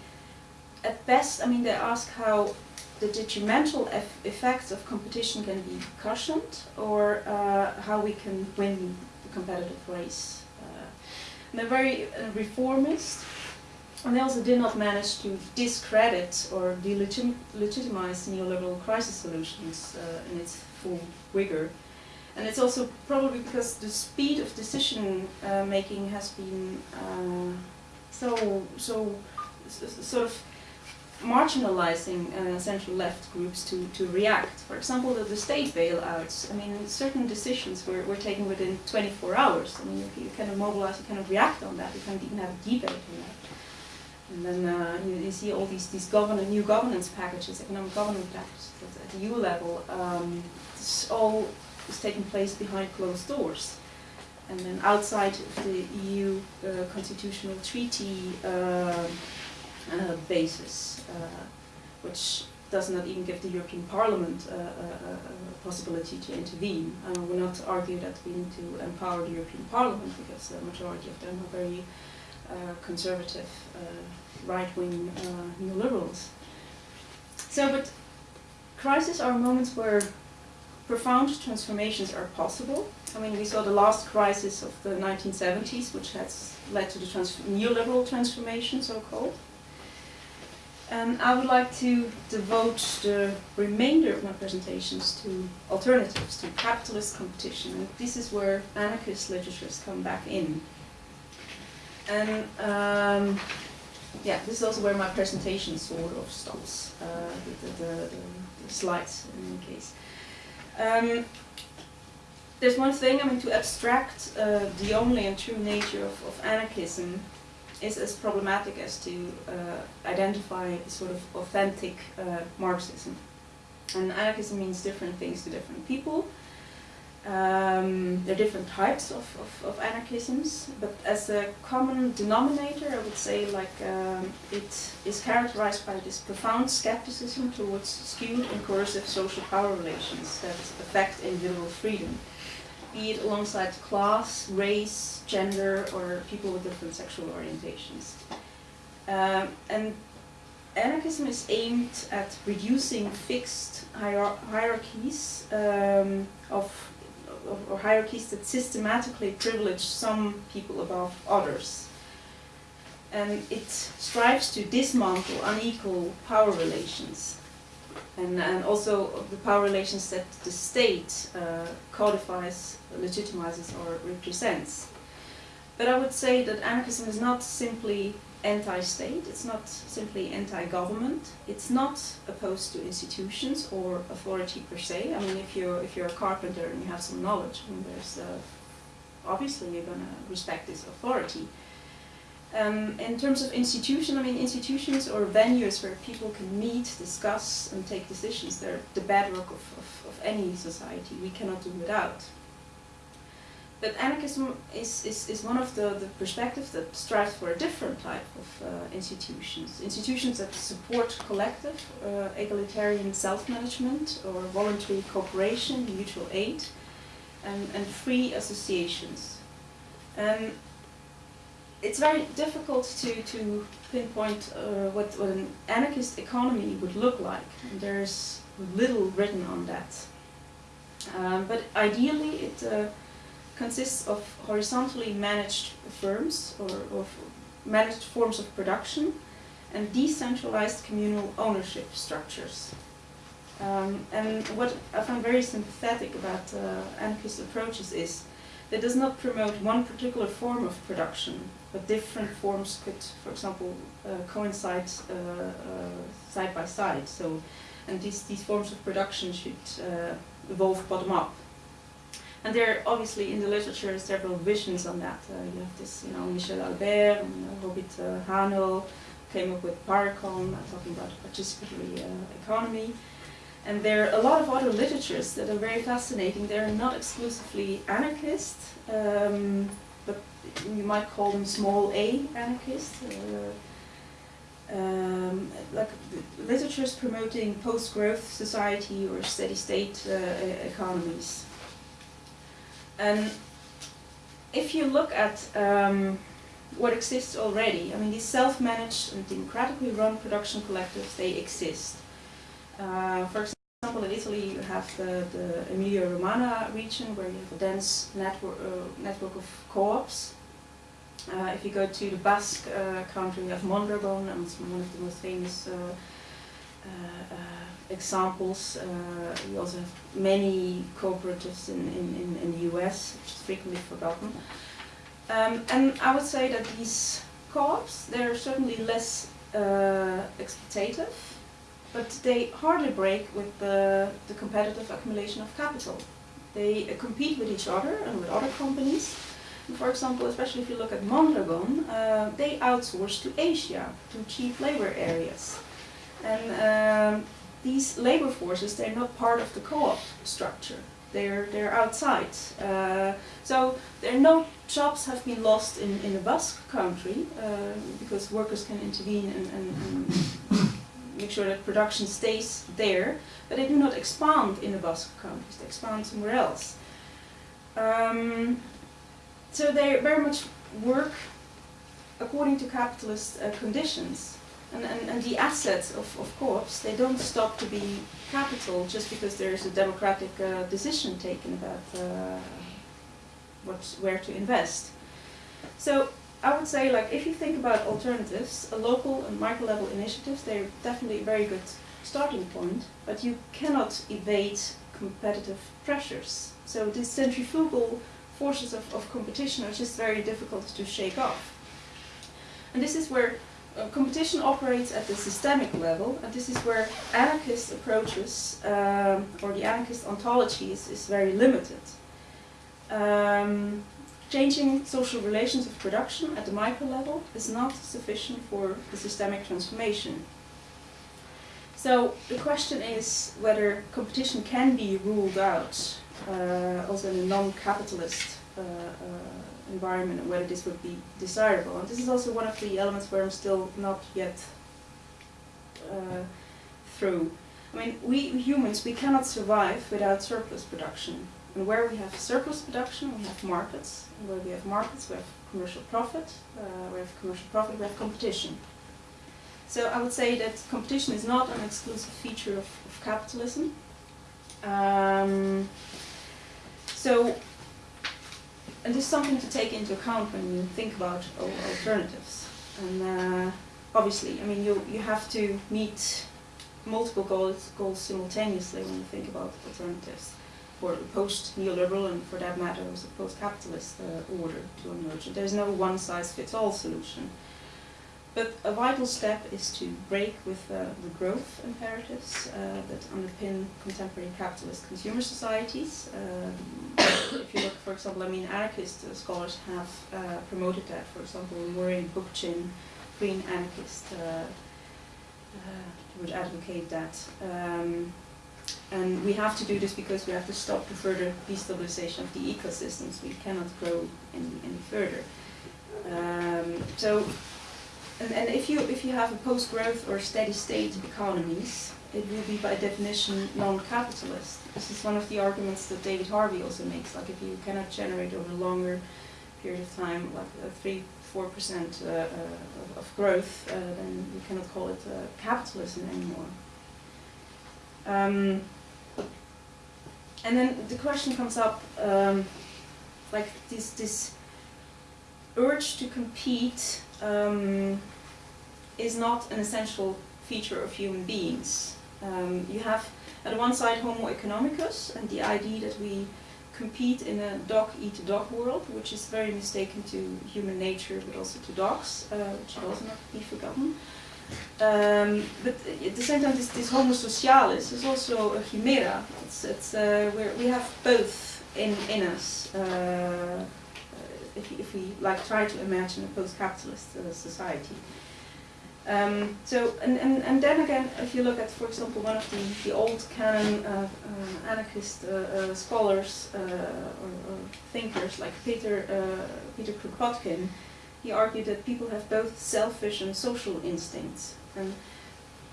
C: at best, I mean, they ask how the detrimental eff effects of competition can be cushioned or uh, how we can win the competitive race. Uh, they're very uh, reformist, and they also did not manage to discredit or delegitimize neoliberal crisis solutions uh, in its full vigor. And it's also probably because the speed of decision uh, making has been uh, so so sort of marginalizing uh, central left groups to, to react. For example, the, the state bailouts, I mean, certain decisions were, were taken within 24 hours. I mean, you, you kind of mobilize, you kind of react on that, you can't even have a debate on that. And then uh, you, you, see all these, these govern new governance packages, economic governance packages at, the EU level. Um, this all is taking place behind closed doors. And then outside of the EU uh, constitutional treaty uh, uh basis, which does not even give the European Parliament uh, a possibility to intervene. I will not argue that we need to empower the European Parliament because the majority of them are very uh, conservative, uh, right-wing uh, neoliberals. So, but crises are moments where profound transformations are possible. I mean, we saw the last crisis of the 1970s, which has led to the trans neoliberal transformation, so-called. And I would like to devote the remainder of my presentations to alternatives, to capitalist competition. And this is where anarchist literatures come back in. And um, yeah, this is also where my presentation sort of stops, uh, the, the, the, the, slides in any case. Um, there's one thing, I mean, to abstract uh, the only and true nature of, of anarchism is as problematic as to uh, identify sort of authentic uh, Marxism. And anarchism means different things to different people. Um, there are different types of, of, of, anarchisms, but as a common denominator, I would say like um, it is characterized by this profound skepticism towards skewed and coercive social power relations that affect individual freedom, be it alongside class, race, gender, or people with different sexual orientations. Um, and anarchism is aimed at reducing fixed hier hierarchies um, of or hierarchies that systematically privilege some people above others. And it strives to dismantle unequal power relations and, and also the power relations that the state uh, codifies, legitimizes or represents. But I would say that anarchism is not simply anti-state, it's not simply anti-government, it's not opposed to institutions or authority per se. I mean, if you're, if you're a carpenter and you have some knowledge, I mean, there's, uh, obviously you're going to respect this authority. Um, in terms of institution, I mean, institutions or venues where people can meet, discuss, and take decisions, they're the bedrock of, of, of any society. We cannot do without. But anarchism is, is, is one of the, the perspectives that strives for a different type of uh, institutions. Institutions that support collective, uh, egalitarian self-management or voluntary cooperation, mutual aid, and, and free associations. And it's very difficult to, to pinpoint uh, what, what an anarchist economy would look like. And there's little written on that. Um, but ideally it uh, consists of horizontally managed firms or, or managed forms of production and decentralized communal ownership structures. Um, and what I find very sympathetic about uh, anarchist approaches is that it does not promote one particular form of production, but different forms could, for example, uh, coincide uh, uh, side by side. So, and these, these forms of production should uh, evolve bottom up. And there are obviously in the literature several visions on that. Uh, you have this, you know, Michel Albert and uh, Robert uh, Hahnel came up with Parecon, uh, talking about participatory uh, economy. And there are a lot of other literatures that are very fascinating. They're not exclusively anarchist, um, but you might call them small a anarchist. Uh, um, like literatures promoting post-growth society or steady-state uh, economies. And if you look at um, what exists already, I mean, these self-managed and democratically run production collectives, they exist. Uh, for example, in Italy, you have the, the Emilia-Romagna region where you have a dense network, uh, network of co-ops. Uh, if you go to the Basque uh, country, you have Mondragon, and it's one of the most famous uh, examples. Uh, you also have many cooperatives in, in, in, the US, which is frequently forgotten. Um, and I would say that these co-ops, they're certainly less uh, exploitative, but they hardly break with the, the competitive accumulation of capital. They uh, compete with each other and with other companies. For example, especially if you look at Mondragon, uh, they outsource to Asia, to cheap labor areas. And um, these labor forces, they're not part of the co-op structure. They're, they're outside. Uh, so there are no jobs have been lost in, in the Basque country uh, because workers can intervene and, and, and make sure that production stays there, but they do not expand in the Basque countries, they expand somewhere else. Um, so they very much work according to capitalist uh, conditions. And, and, and the assets of, of co-ops, they don't stop to be capital just because there is a democratic uh, decision taken about uh, what, where to invest. So I would say, like, if you think about alternatives, a local and micro level initiatives, they're definitely a very good starting point, but you cannot evade competitive pressures. So these centrifugal forces of, of competition are just very difficult to shake off. And this is where uh, competition operates at the systemic level, and this is where anarchist approaches, um, or the anarchist ontology is, is very limited. Um, changing social relations of production at the micro level is not sufficient for the systemic transformation. So the question is whether competition can be ruled out uh, also in a non-capitalist uh, uh, environment and whether this would be desirable. And this is also one of the elements where I'm still not yet uh, through. I mean, we humans, we cannot survive without surplus production. And where we have surplus production, we have markets. And where we have markets, we have commercial profit. Uh, we have commercial profit, we have competition. So I would say that competition is not an exclusive feature of, of capitalism. Um, so, and is something to take into account when you think about alternatives. And uh, obviously, I mean, you, you have to meet multiple goals, goals simultaneously when you think about alternatives for the post-neoliberal and for that matter also post-capitalist uh, order to emerge. There's no one-size-fits-all solution. But a vital step is to break with uh, the growth imperatives uh, that underpin contemporary capitalist consumer societies. Um, if you look, for example, I mean, anarchist uh, scholars have uh, promoted that. For example, Murray Bookchin, Green Anarchist, uh, uh, would advocate that. Um, and we have to do this because we have to stop the further destabilization of the ecosystems. We cannot grow any, any further. Um, so and, and if you if you have a post-growth or steady-state economies, it will be by definition non-capitalist. This is one of the arguments that David Harvey also makes. Like if you cannot generate over a longer period of time, like three four percent uh, uh, of growth, uh, then you cannot call it uh, capitalism anymore. Um, and then the question comes up, um, like this this urge to compete um, is not an essential feature of human beings. Um, you have at one side Homo economicus and the idea that we compete in a dog eat dog world, which is very mistaken to human nature but also to dogs, uh, which should also not be forgotten. Um, but at the same time, this, this Homo socialis is also a chimera. It's, it's, uh, we have both in, in us. Uh, if, if we like try to imagine a post-capitalist uh, society. Um, so, and, and, and then again, if you look at, for example, one of the, the old canon uh, uh, anarchist uh, uh scholars uh, or, or, thinkers like Peter, uh, Peter Kropotkin, he argued that people have both selfish and social instincts. And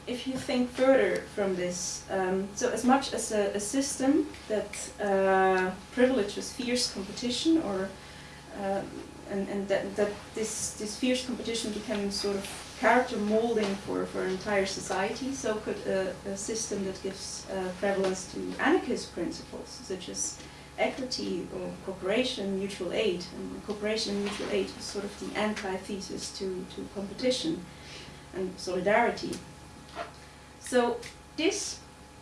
C: if you think further from this, um, so as much as a, a system that privileges fierce competition or and, and that, that this, this fierce competition became sort of character molding for, for an entire society, so could a, a system that gives uh, prevalence to anarchist principles, such as equity or cooperation, mutual aid. And cooperation and mutual aid is sort of the antithesis to, to competition and solidarity. So this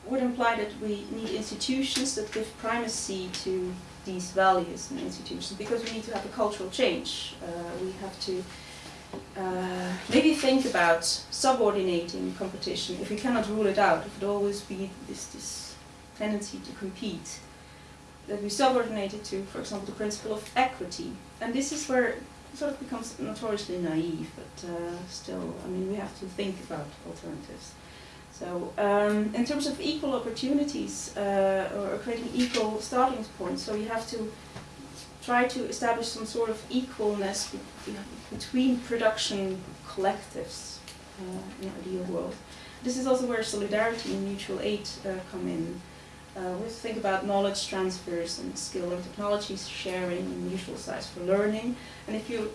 C: would imply that we need institutions that give primacy to these values and institutions because we need to have a cultural change. Uh, we have to uh, maybe think about subordinating competition if we cannot rule it out, if it always be this, this tendency to compete, that we subordinate it to, for example, the principle of equity. And this is where it sort of becomes notoriously naive, but uh, still, I mean, we have to think about alternatives. So, um, in terms of equal opportunities uh, or creating equal starting points, so you have to try to establish some sort of equalness between production collectives uh, in the ideal world. This is also where solidarity and mutual aid uh, come in. Uh, we think about knowledge transfers and skill and technology sharing and mutual sites for learning. And if you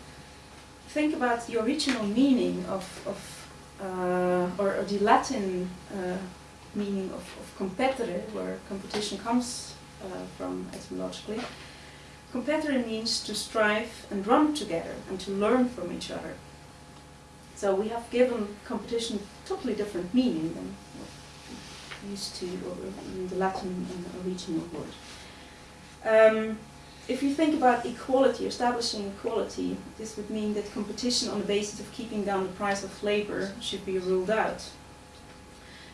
C: think about the original meaning of, of uh, or, or, the Latin uh, meaning of, of competere, where competition comes uh, from etymologically, Competere means to strive and run together and to learn from each other. So we have given competition totally different meaning than what used to in the Latin original word. Um, if you think about equality, establishing equality, this would mean that competition on the basis of keeping down the price of labor should be ruled out.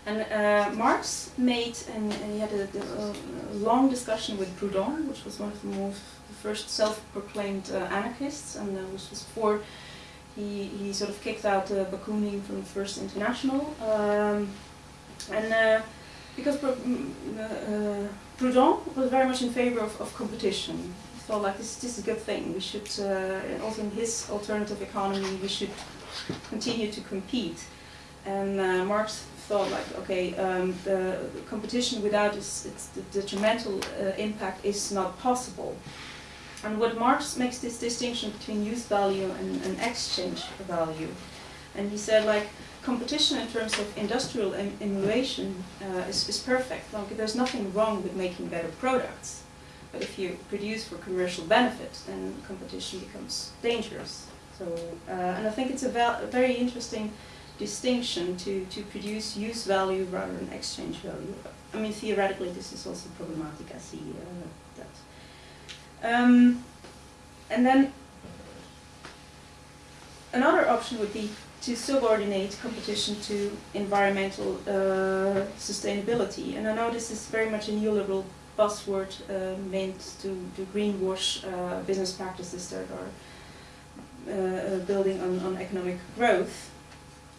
C: And uh, Marx made, and, and he had a, a, long discussion with Proudhon, which was one of the most the first self-proclaimed uh, anarchists, and uh, was before he, he sort of kicked out uh, Bakunin from the First International. Um, and uh, because Pro uh, Proudhon was very much in favor of, of competition, he thought like this, this is a good thing. We should, uh, also in his alternative economy, we should continue to compete. And uh, Marx thought like, okay, um, the competition without its, its detrimental uh, impact is not possible. And what Marx makes this distinction between use value and, and exchange value. And he said like, competition in terms of industrial emulation uh, is, is perfect. Like, there's nothing wrong with making better products. But if you produce for commercial benefit, then competition becomes dangerous. So, uh, and I think it's a, a very interesting distinction to, to produce use value rather than exchange value. I mean, theoretically, this is also problematic, I see uh, that. Um, and then another option would be to subordinate competition to environmental uh, sustainability. And I know this is very much a neoliberal buzzword uh, meant to, to greenwash uh, business practices that are uh, uh, building on, on economic growth.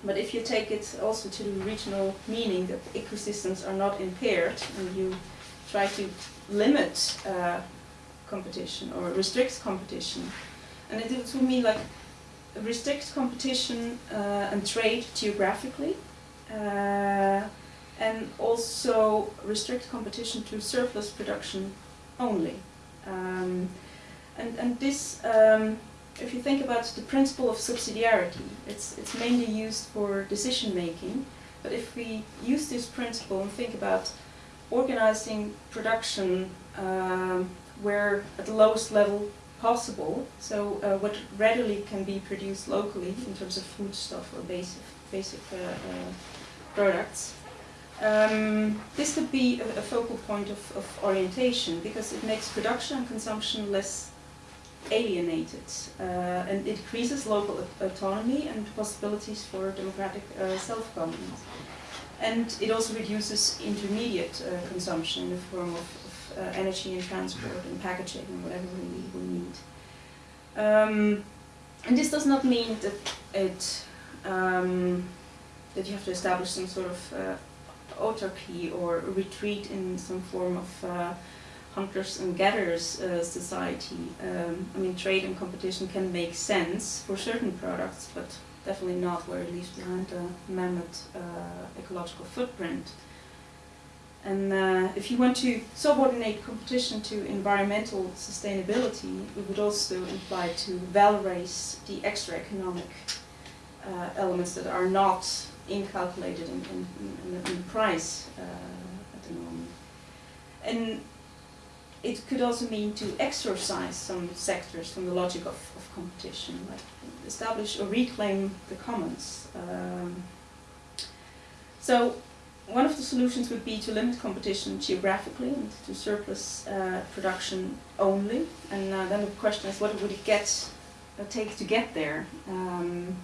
C: But if you take it also to the regional meaning that ecosystems are not impaired and you try to limit uh, competition or restrict competition, and it would mean like restrict competition uh, and trade geographically, uh, and also restrict competition to surplus production only. Um, and, and this um, if you think about the principle of subsidiarity, it's, it's mainly used for decision making, but if we use this principle and think about organizing production um, where at the lowest level possible, so uh, what readily can be produced locally in terms of foodstuff or basic, basic uh, uh, products. Um, this could be a, a focal point of, of orientation because it makes production and consumption less alienated uh, and it increases local autonomy and possibilities for democratic uh, self-government. And it also reduces intermediate uh, consumption in the form of, of uh, energy and transport and packaging and whatever we, we need. Um, and this does not mean that it um, that you have to establish some sort of uh, autarky or retreat in some form of uh, hunters and gatherers uh, society. Um, I mean, trade and competition can make sense for certain products, but definitely not where it leaves behind a mammoth uh, ecological footprint. And uh, if you want to subordinate competition to environmental sustainability, it would also imply to valorize the extra economic uh, elements that are not incalculated in, in, in, in the price uh, at the moment. And it could also mean to exorcise some sectors from the logic of, of competition, like establish or reclaim the commons. Um, so one of the solutions would be to limit competition geographically and to surplus uh, production only. And uh, then the question is, what would it get uh, take to get there? Um,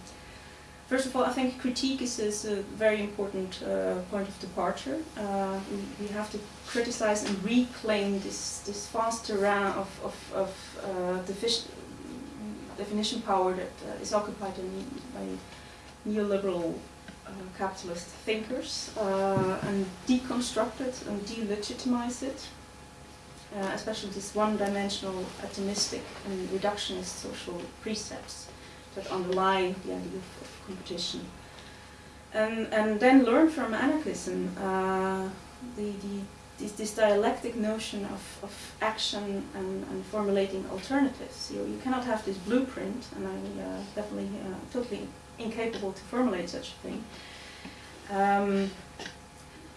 C: first of all, I think critique is, is a very important uh, point of departure. Uh, we, we have to criticize and reclaim this this vast terrain of of, of uh, definition power that is occupied in, by neoliberal capitalist thinkers uh, and deconstruct it and delegitimize it, uh, especially this one-dimensional atomistic and reductionist social precepts that underlie the idea of, competition. And, and then learn from anarchism uh, the, the, this, this dialectic notion of, of action and, and formulating alternatives. You, you cannot have this blueprint, and I'm uh, definitely uh, totally incapable to formulate such a thing. Um,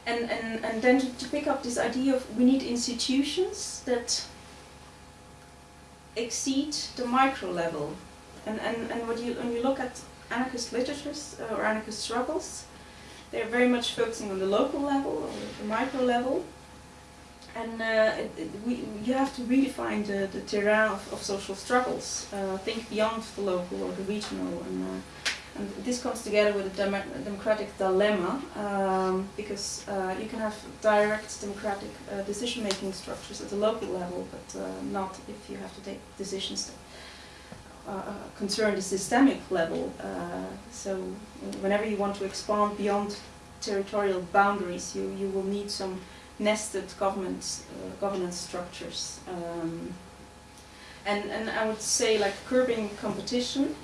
C: and, and, and then to, to pick up this idea of we need institutions that exceed the micro level. And, and, and what you, when you look at anarchist literatures uh, or anarchist struggles, they're very much focusing on the local level or the micro level. And uh, it, it, we, you have to redefine the, the terrain of, of social struggles, uh, think beyond the local or the regional. And, uh, and this comes together with a dem democratic dilemma um, because uh, you can have direct democratic uh, decision making structures at the local level, but uh, not if you have to take decisions that uh, concern the systemic level. Uh, so, whenever you want to expand beyond territorial boundaries, you, you will need some nested government uh, governance structures. Um, and, and I would say, like, curbing competition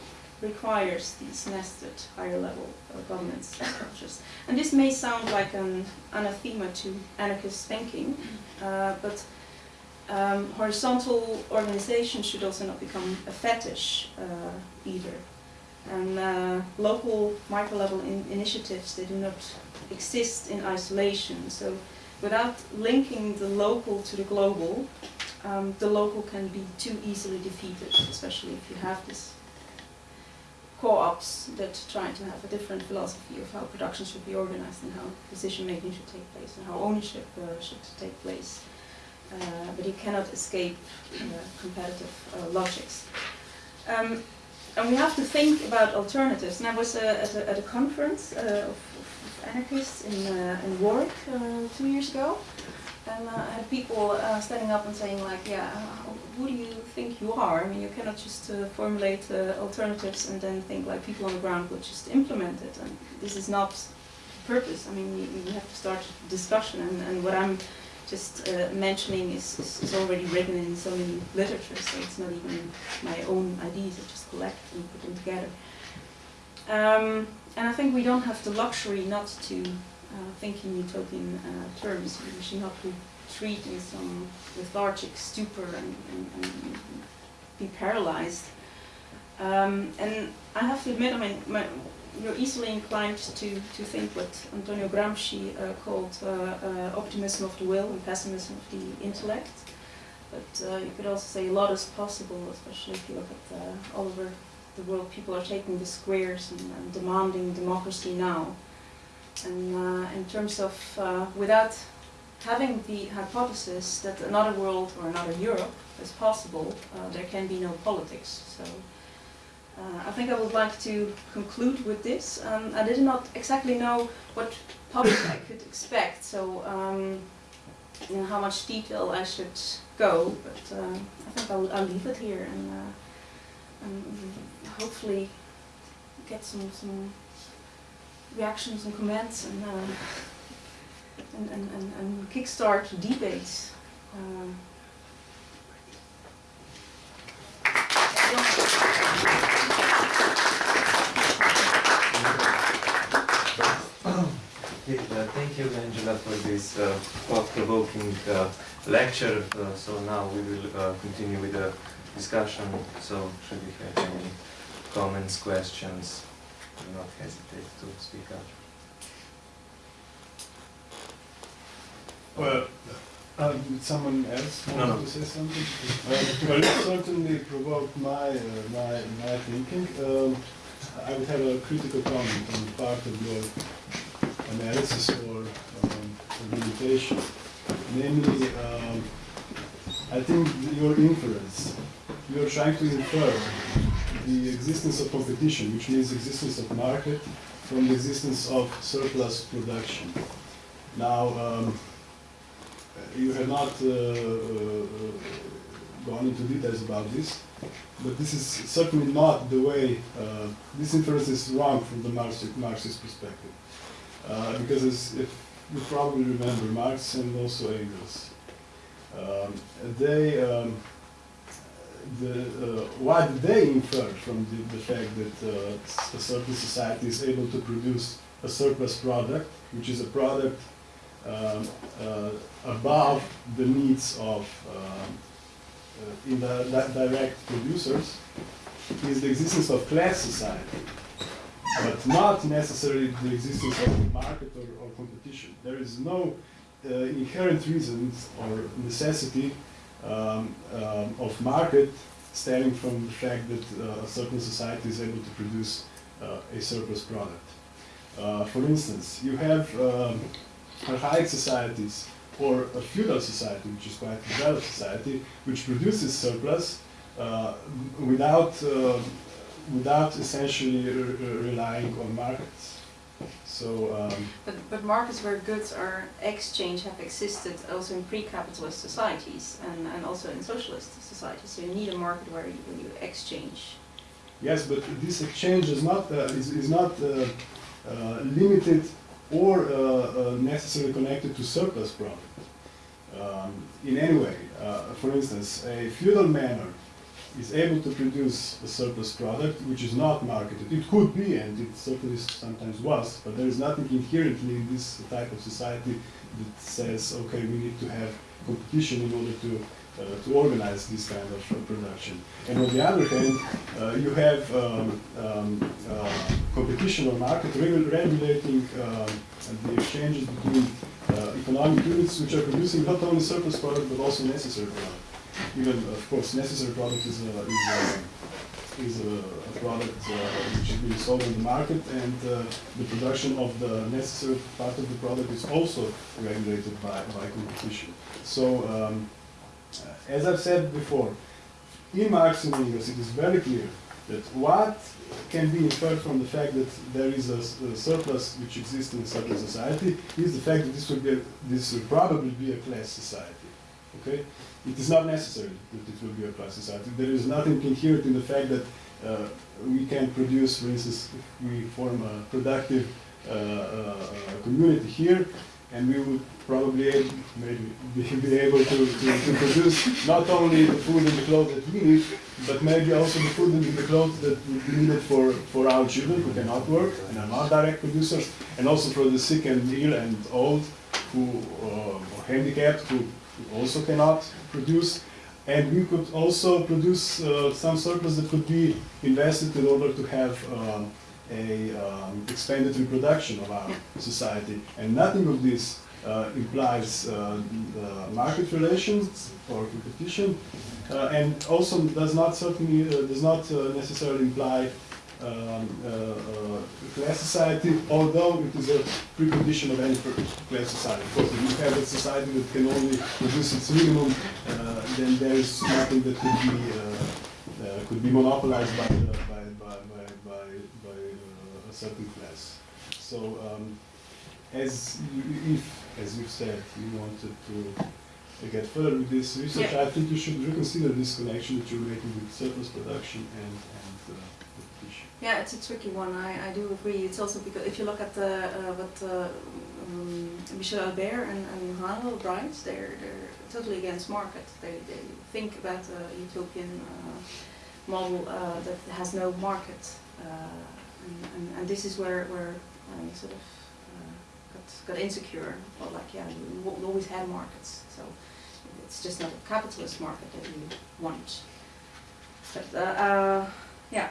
C: requires these nested higher level uh, governance structures. And this may sound like an anathema to anarchist thinking, uh, but um, horizontal organization should also not become a fetish uh, either. And uh, local micro level in initiatives, they do not exist in isolation. So without linking the local to the global, um, the local can be too easily defeated, especially if you have this co-ops that try to have a different philosophy of how production should be organized and how decision making should take place and how ownership uh, should take place. Uh, but you cannot escape uh, competitive uh, logics. Um, and we have to think about alternatives. And I was uh, at, a, at a conference uh, of, of anarchists in, in Warwick two years ago. And I had people standing up and saying like, yeah, who do you think you are? I mean, you cannot just uh, formulate uh, alternatives and then think like people on the ground will just implement it. And this is not the purpose. I mean, we have to start discussion. And, and what I'm just uh, mentioning is, is, is, already written in so many literature, so it's not even my own ideas. I just collect and put them together. Um, and I think we don't have the luxury not to uh, think in utopian uh, terms. We should not be retreat in some lethargic stupor and, and, and be paralyzed. Um, and I have to admit, I mean, my, you're easily inclined to, to think what Antonio Gramsci uh, called uh, uh, optimism of the will and pessimism of the intellect. But uh, you could also say a lot is possible, especially if you look at uh, over the world people are taking the squares and, and demanding democracy now. And uh, in terms of, uh, without having the hypothesis that another world or another Europe is possible, uh, there can be no politics. So uh, I think I would like to conclude with this. Um, I did not exactly know what public I could expect, so um, you know, how much detail I should go, but uh, I think I'll, I'll leave it here and, uh, and hopefully get some, some reactions and comments and, uh, and, and, and, and kickstart debates. Um,
D: uh, thank you, Angela, for this uh, thought-provoking uh, lecture. Uh, so now we will uh, continue with the discussion. So should you have any comments, questions, do not hesitate to speak up.
E: Well, um, someone else want
D: No, no.
E: to say something? Uh, well, it certainly provoked my, uh, my, my thinking. Um, I would have a critical comment on part of your analysis or um, argumentation. Namely, um, I think your inference, you're trying to infer the existence of competition, which means existence of market, from the existence of surplus production. Now, um, you have not uh, uh, gone into details about this, but this is certainly not the way, uh, this inference is wrong from the Marxist, Marxist perspective. Uh, because if you probably remember Marx and also Engels, um, they, um, the, uh, what they infer from the, the fact that uh, a certain society is able to produce a surplus product, which is a product um, uh, above the needs of um, uh, in the di- direct producers is the existence of class society, but not necessarily the existence of the market or, or competition. There is no uh, inherent reasons or necessity um, um, of market stemming from the fact that uh, a certain society is able to produce uh, a surplus product. Uh, for instance, you have um, archaic societies or a feudal society, which is quite a developed society, which produces surplus uh, without, uh, without essentially re- re- relying on markets. So, um,
C: But, but markets where goods are exchanged have existed also in pre-capitalist societies and, and also in socialist societies. So you need a market where you, where you exchange.
E: yes, but this exchange is not, uh, is, is not uh, uh, limited or uh, uh, necessarily connected to surplus product um, in any way. Uh, for instance, a feudal manor is able to produce a surplus product which is not marketed. It could be, and it certainly sometimes was, but there is nothing inherently in this type of society that says, okay, we need to have competition in order to uh, to organize this kind of uh, production. And on the other hand, uh, you have um, um, uh, competition or market regu- regulating um, the exchanges between uh, economic units which are producing not only surplus product but also necessary product. Even, of course, necessary product is a, is a, is a, a product uh, which is being sold on the market, and uh, the production of the necessary part of the product is also regulated by, by competition. So, um, uh, as I've said before, in Marx and Engels, it is very clear that what can be inferred from the fact that there is a surplus which exists in such a society is the fact that this will be a, this will probably be a class society. Okay, it is not necessary that it will be a class society. There is nothing inherent in the fact that uh, we can produce, for instance, we form a productive uh, uh, community here, and we would probably ab- maybe be, able to, to, to produce not only the food and the clothes that we need, but maybe also the food and the clothes that would be needed for, for our children who cannot work and are not direct producers, and also for the sick and ill and old who uh, handicapped who also cannot produce. And we could also produce uh, some surplus that could be invested in order to have um, a um, expanded reproduction of our society. And nothing of this uh, implies uh, uh, market relations or competition, uh, and also does not certainly uh, does not uh, necessarily imply um, uh, uh, class society, although it is a precondition of any class society. Of course, if you have a society that can only produce its minimum, uh, then there is nothing that could be uh, uh, could be monopolized by uh, by by by, by, by uh, a certain class. So, um, as you, if, as you said, you wanted to get further with this research,
C: Yeah.
E: I think you should reconsider this connection that you're making with surplus production and and uh, competition.
C: Yeah, it's a tricky one. I, I do agree. It's also because if you look at the uh, what uh, um, Michael Albert and, and Hahnel write, they're they're totally against market. They they think about a utopian uh, model uh, that has no market, uh, and, and and this is where where I sort of uh, got got insecure. Well, like yeah, we always had markets, so it's just not a capitalist market that we want. But uh, uh, yeah.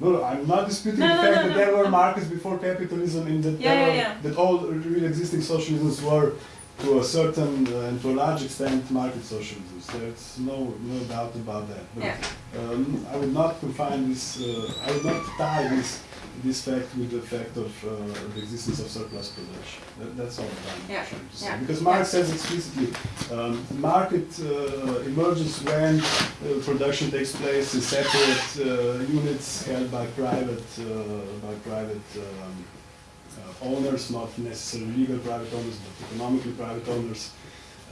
E: No, no, I'm not disputing
C: No,
E: the
C: no,
E: fact
C: no,
E: that there were markets before capitalism and that,
C: Yeah,
E: were-
C: yeah.
E: that all real existing socialisms were to a certain uh, and to a large extent market socialisms. There's no, no doubt about that. But
C: Yeah.
E: um, I would not confine this, uh, I would not tie this, this fact with the fact of uh, the existence of surplus production. That, that's all I'm
C: Yeah,
E: trying to say.
C: yeah,
E: Because. Marx says explicitly, um, market uh, emerges when uh, production takes place in separate uh, units held by private, uh, by private um, uh, owners, not necessarily legal private owners, but economically private owners.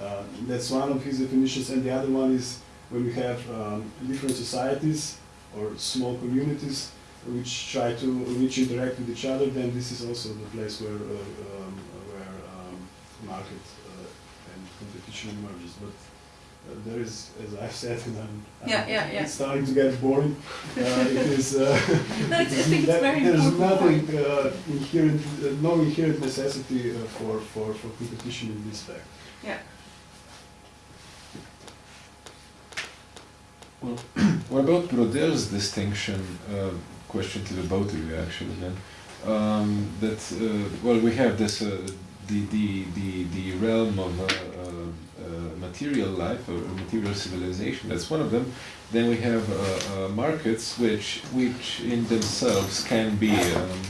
E: Uh, that's one of his definitions, and the other one is when we have um, different societies or small communities which try to which interact with each other, then this is also the place where uh, um, where um, market uh, and competition emerges. But uh, there is, as I've said, and I'm, I'm-
C: Yeah, yeah, yeah.
E: it's starting to get boring. Uh, it is. Uh,
C: No, I
E: it is
C: think it's
E: that-
C: very
E: There's nothing uh, inherent, uh, no inherent necessity uh, for, for, for competition in this fact.
C: Yeah.
F: Well, what about Braudel's distinction? Question to the both of you, actually. Then, um, that uh, well, we have this uh, the, the the the realm of uh, uh, uh, material life or material civilization. That's one of them. Then we have markets, which which in themselves can be. Um,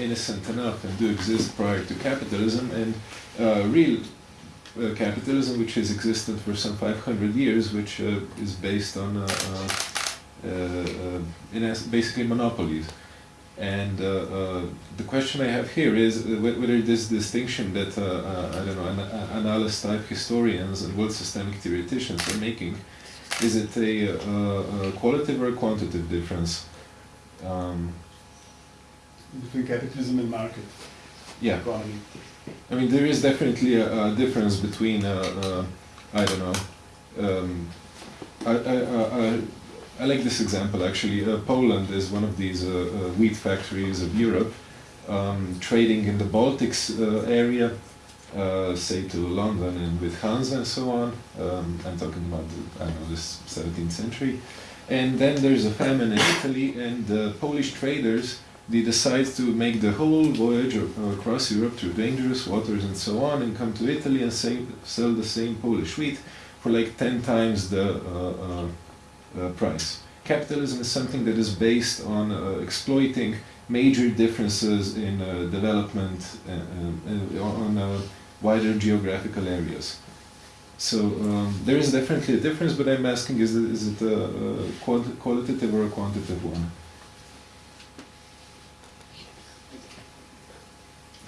F: innocent enough and do exist prior to capitalism and real capitalism, which has existed for some 500 years, which is based on in es- basically monopolies. And uh, uh, the question I have here is uh, whether this distinction that uh, uh, I don't know an- Annalist type historians and world systemic theoreticians are making, is it a, uh, a qualitative or a quantitative difference? Um,
E: Between capitalism and market
F: yeah.
E: economy.
F: I mean, there is definitely a, a difference between, uh, uh, I don't know, um, I, I, I, like this example actually. Uh, Poland is one of these uh, uh, wheat factories of Europe, um, trading in the Baltics uh, area, uh, say to London and with Hansa and so on. Um, I'm talking about, the, I know, this 17th century. And then there's a famine in Italy, and the Polish traders they decide to make the whole voyage across Europe through dangerous waters and so on, and come to Italy and say, sell the same Polish wheat for like 10 times the uh, price. Capitalism is something that is based on uh, exploiting major differences in uh, development uh, on wider geographical areas. So um, there is definitely a difference, but I'm asking is it, is it a, a qualitative or a quantitative one?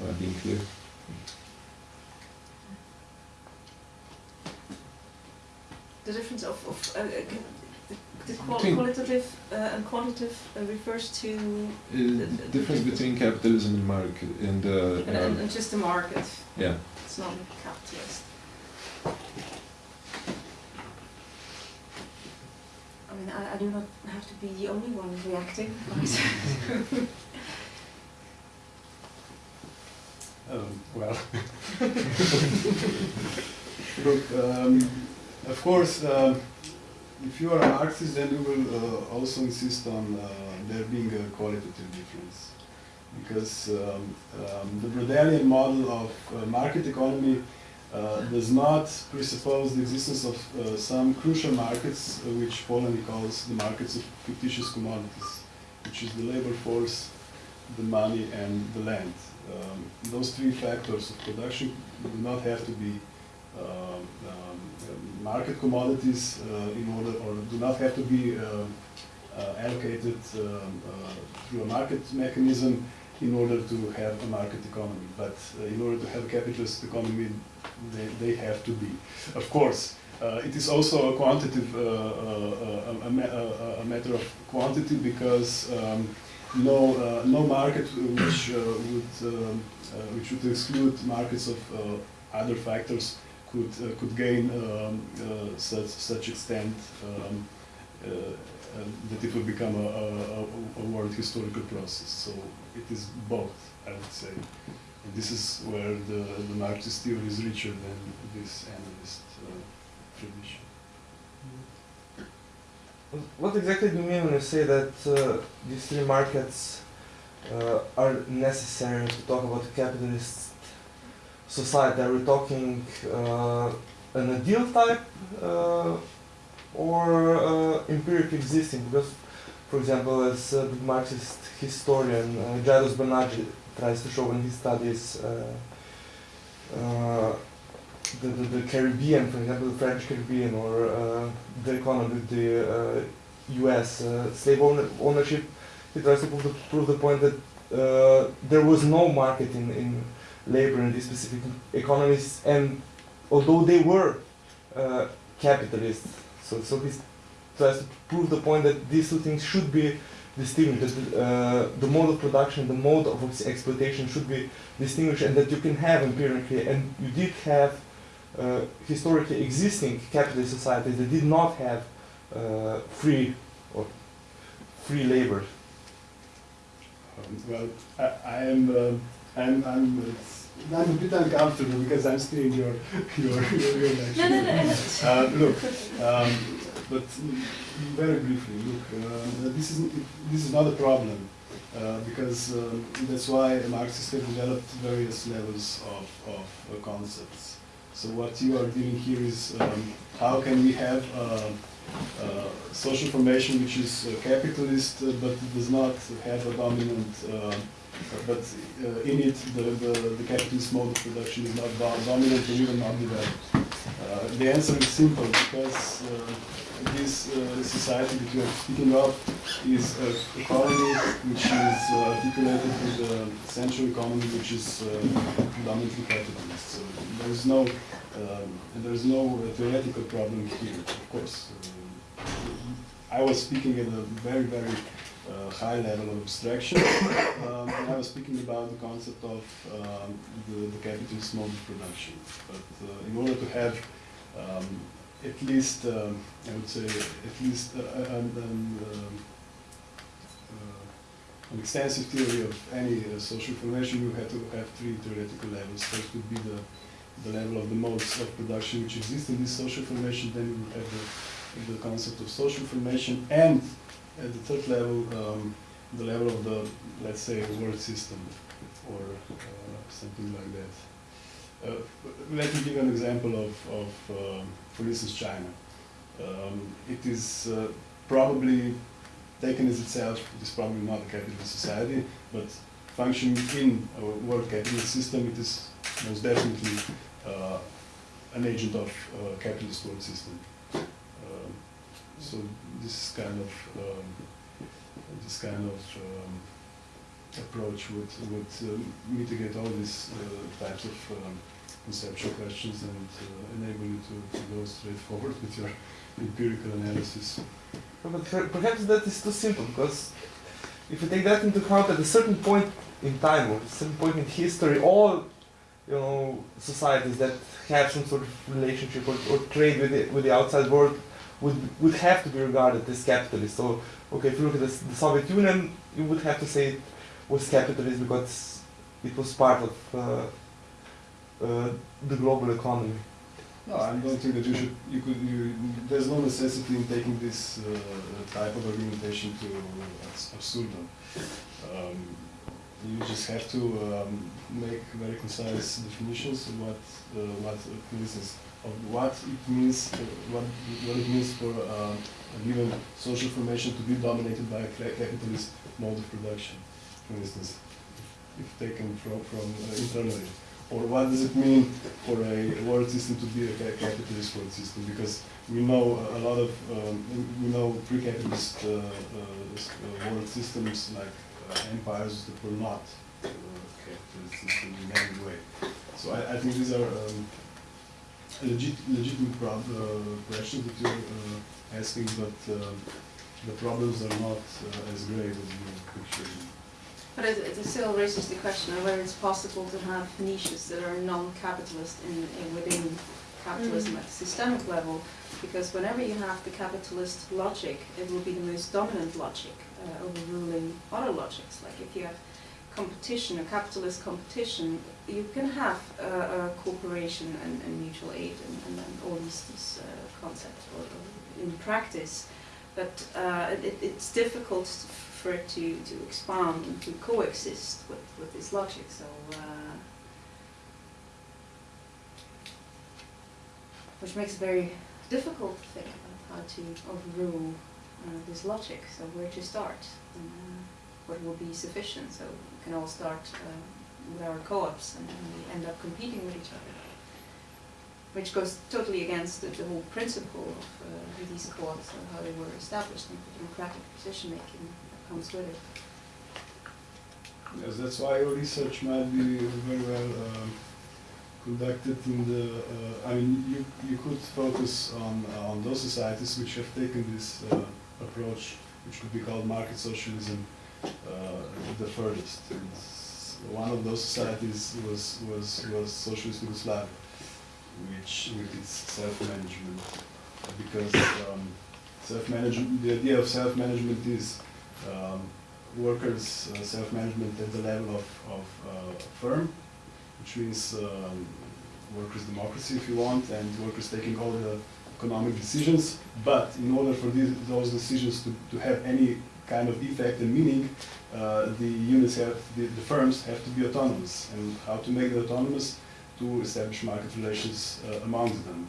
F: Am I being clear?
C: The difference of, of uh, the, the qual-
F: Between-
C: qualitative uh, and quantitative uh, refers to
F: Uh, the difference between capitalism and market and, uh,
C: and, and,
F: uh,
C: and just the market.
F: yeah.
C: It's not capitalist. I mean, I, I do not have to be the only one reacting. Right?
E: Um, well, look, um, of course, um, if you are an Marxist, then you will uh, also insist on uh, there being a qualitative difference. because um, um, the Braudelian model of uh, market economy uh, does not presuppose the existence of uh, some crucial markets, uh, which Polanyi calls the markets of fictitious commodities, which is the labor force, the money, and the land. Um, those three factors of production do not have to be um, market commodities uh, in order, or do not have to be uh, uh, allocated um, uh, through a market mechanism in order to have a market economy. But uh, in order to have a capitalist economy, they, they have to be. Of course, uh, it is also a quantitative, uh, uh, a, a, a, matter of quantity because um, no, uh, no market which uh, would, um, uh, which would exclude markets of uh, other factors could, uh, could gain um, uh, such, such extent um, uh, that it would become a, a, a- world historical process. So it is both, I would say. And this is where the, the Marxist theory is richer than this Annalist tradition.
G: What exactly do you mean when you say that uh, these three markets uh, are necessary to talk about capitalist society? Are we talking uh, an ideal type uh, or uh, empiric existing? Because, for example, as a the Marxist historian uh, Jairus tries to show in his studies the, the, the Caribbean, for example, the French Caribbean, or uh, the economy of the uh, U.S. Uh, slave owner, ownership. He tries to prove the, prove the point that there was no market in, in labor in these specific economies, and although they were uh, capitalist, so so he tries to prove the point that these two things should be distinguished. That uh, the mode of production, the mode of exploitation should be distinguished, and that you can have empirically, and you did have uh, historically existing capitalist societies that did not have uh, free or free labor.
E: Um, well, I, I am, um, I'm, I'm, I'm a bit uncomfortable because I'm stealing your, your, your, your lecture.
C: No, no, no.
E: Uh, look, um, but very briefly, look, uh, this is this is not a problem uh, because um, that's why Marxists have developed various levels of, of uh, concepts. So what you are doing here is um, how can we have uh, uh, social formation which is uh, capitalist uh, but does not have a dominant, uh, but uh, in it the, the, the capitalist mode of production is not dominant or even not developed. Uh, the answer is simple because uh, this uh, society that you are speaking of is an economy which is uh, articulated with a central economy which is uh, predominantly capitalist. So there is no um, there is no theoretical problem here, of course. Uh, I was speaking at a very, very uh, high level of abstraction, um, I was speaking about the concept of um, the, the capitalist mode of production. But uh, in order to have um, at least, um, I would say, at least uh, an, an, uh, an extensive theory of any uh, social formation, you have to have three theoretical levels. First would be the the level of the modes of production which exist in this social formation, then we have the, the concept of social formation, and at the third level, um, the level of the, let's say, world system, or uh, something like that. Uh, let me give an example of, of um, for instance, China. Um, it is uh, probably taken as itself, it is probably not a capitalist society, but functioning in a world capitalist system, it is most definitely uh, an agent of uh, capitalist world system. So this kind of um, this kind of um, approach would would uh, mitigate all these uh, types of um, conceptual questions and uh, enable you to, to go straight forward with your empirical analysis.
G: But perhaps that is too simple because if you take that into account at a certain point in time or a certain point in history, all you know societies that have some sort of relationship or, or trade with the, with the outside world would would have to be regarded as capitalist. So okay, if you look at the, the Soviet Union, you would have to say it was capitalist because it was part of uh, uh, the global economy.
E: No, I don't think that you should. You could. You, there's no necessity in taking this uh, type of argumentation to abs- absurdum. Um, you just have to um, make very concise definitions of what, uh, instance, of what it means, what, what it means for uh, a given social formation to be dominated by a capitalist mode of production, for instance, if taken from, from uh, internally. Or what does it mean for a world system to be a capitalist world system? Because we know a lot of, um, we know pre-capitalist uh, uh, world systems like uh, empires that were not uh, capitalist systems in any way. So I, I think these are um, legit, legitimate prob- uh, questions that you're uh, asking, but um the problems are not uh, as great as you picture them.
C: But it, it still raises the question of whether it's possible to have niches that are non-capitalist in, in within capitalism at the systemic level, because whenever you have the capitalist logic, it will be the most dominant logic, uh, overruling other logics. Like if you have competition, a capitalist competition, you can have uh, cooperation and, and mutual aid and, and, all these, these uh, concepts in practice, but uh, it, it's difficult for it to, to expand and to coexist with, with this logic. So, uh, which makes it very difficult to think about how to overrule uh, this logic. So, where to start? And, what will be sufficient? So, can all start uh, with our co-ops, and then we end up competing with each other. Which goes totally against the, the whole principle of uh, these co-ops and how they were established and the democratic decision making that comes with it.
E: Yes, that's why your research might be very well um, conducted in the, uh, I mean, you, you could focus on, on those societies which have taken this uh, approach, which could be called market socialism, uh, the furthest. One of those societies was, was, was socialist Yugoslavia, which with its self-management, because um, self-management, the idea of self-management is um, workers' uh, self-management at the level of, of uh, firm, which means um, workers' democracy, if you want, and workers taking all the economic decisions. But in order for these, those decisions to, to have any kind of effect and meaning, uh, the units have, the, the firms have to be autonomous. And how to make them autonomous? To establish market relations uh, among them.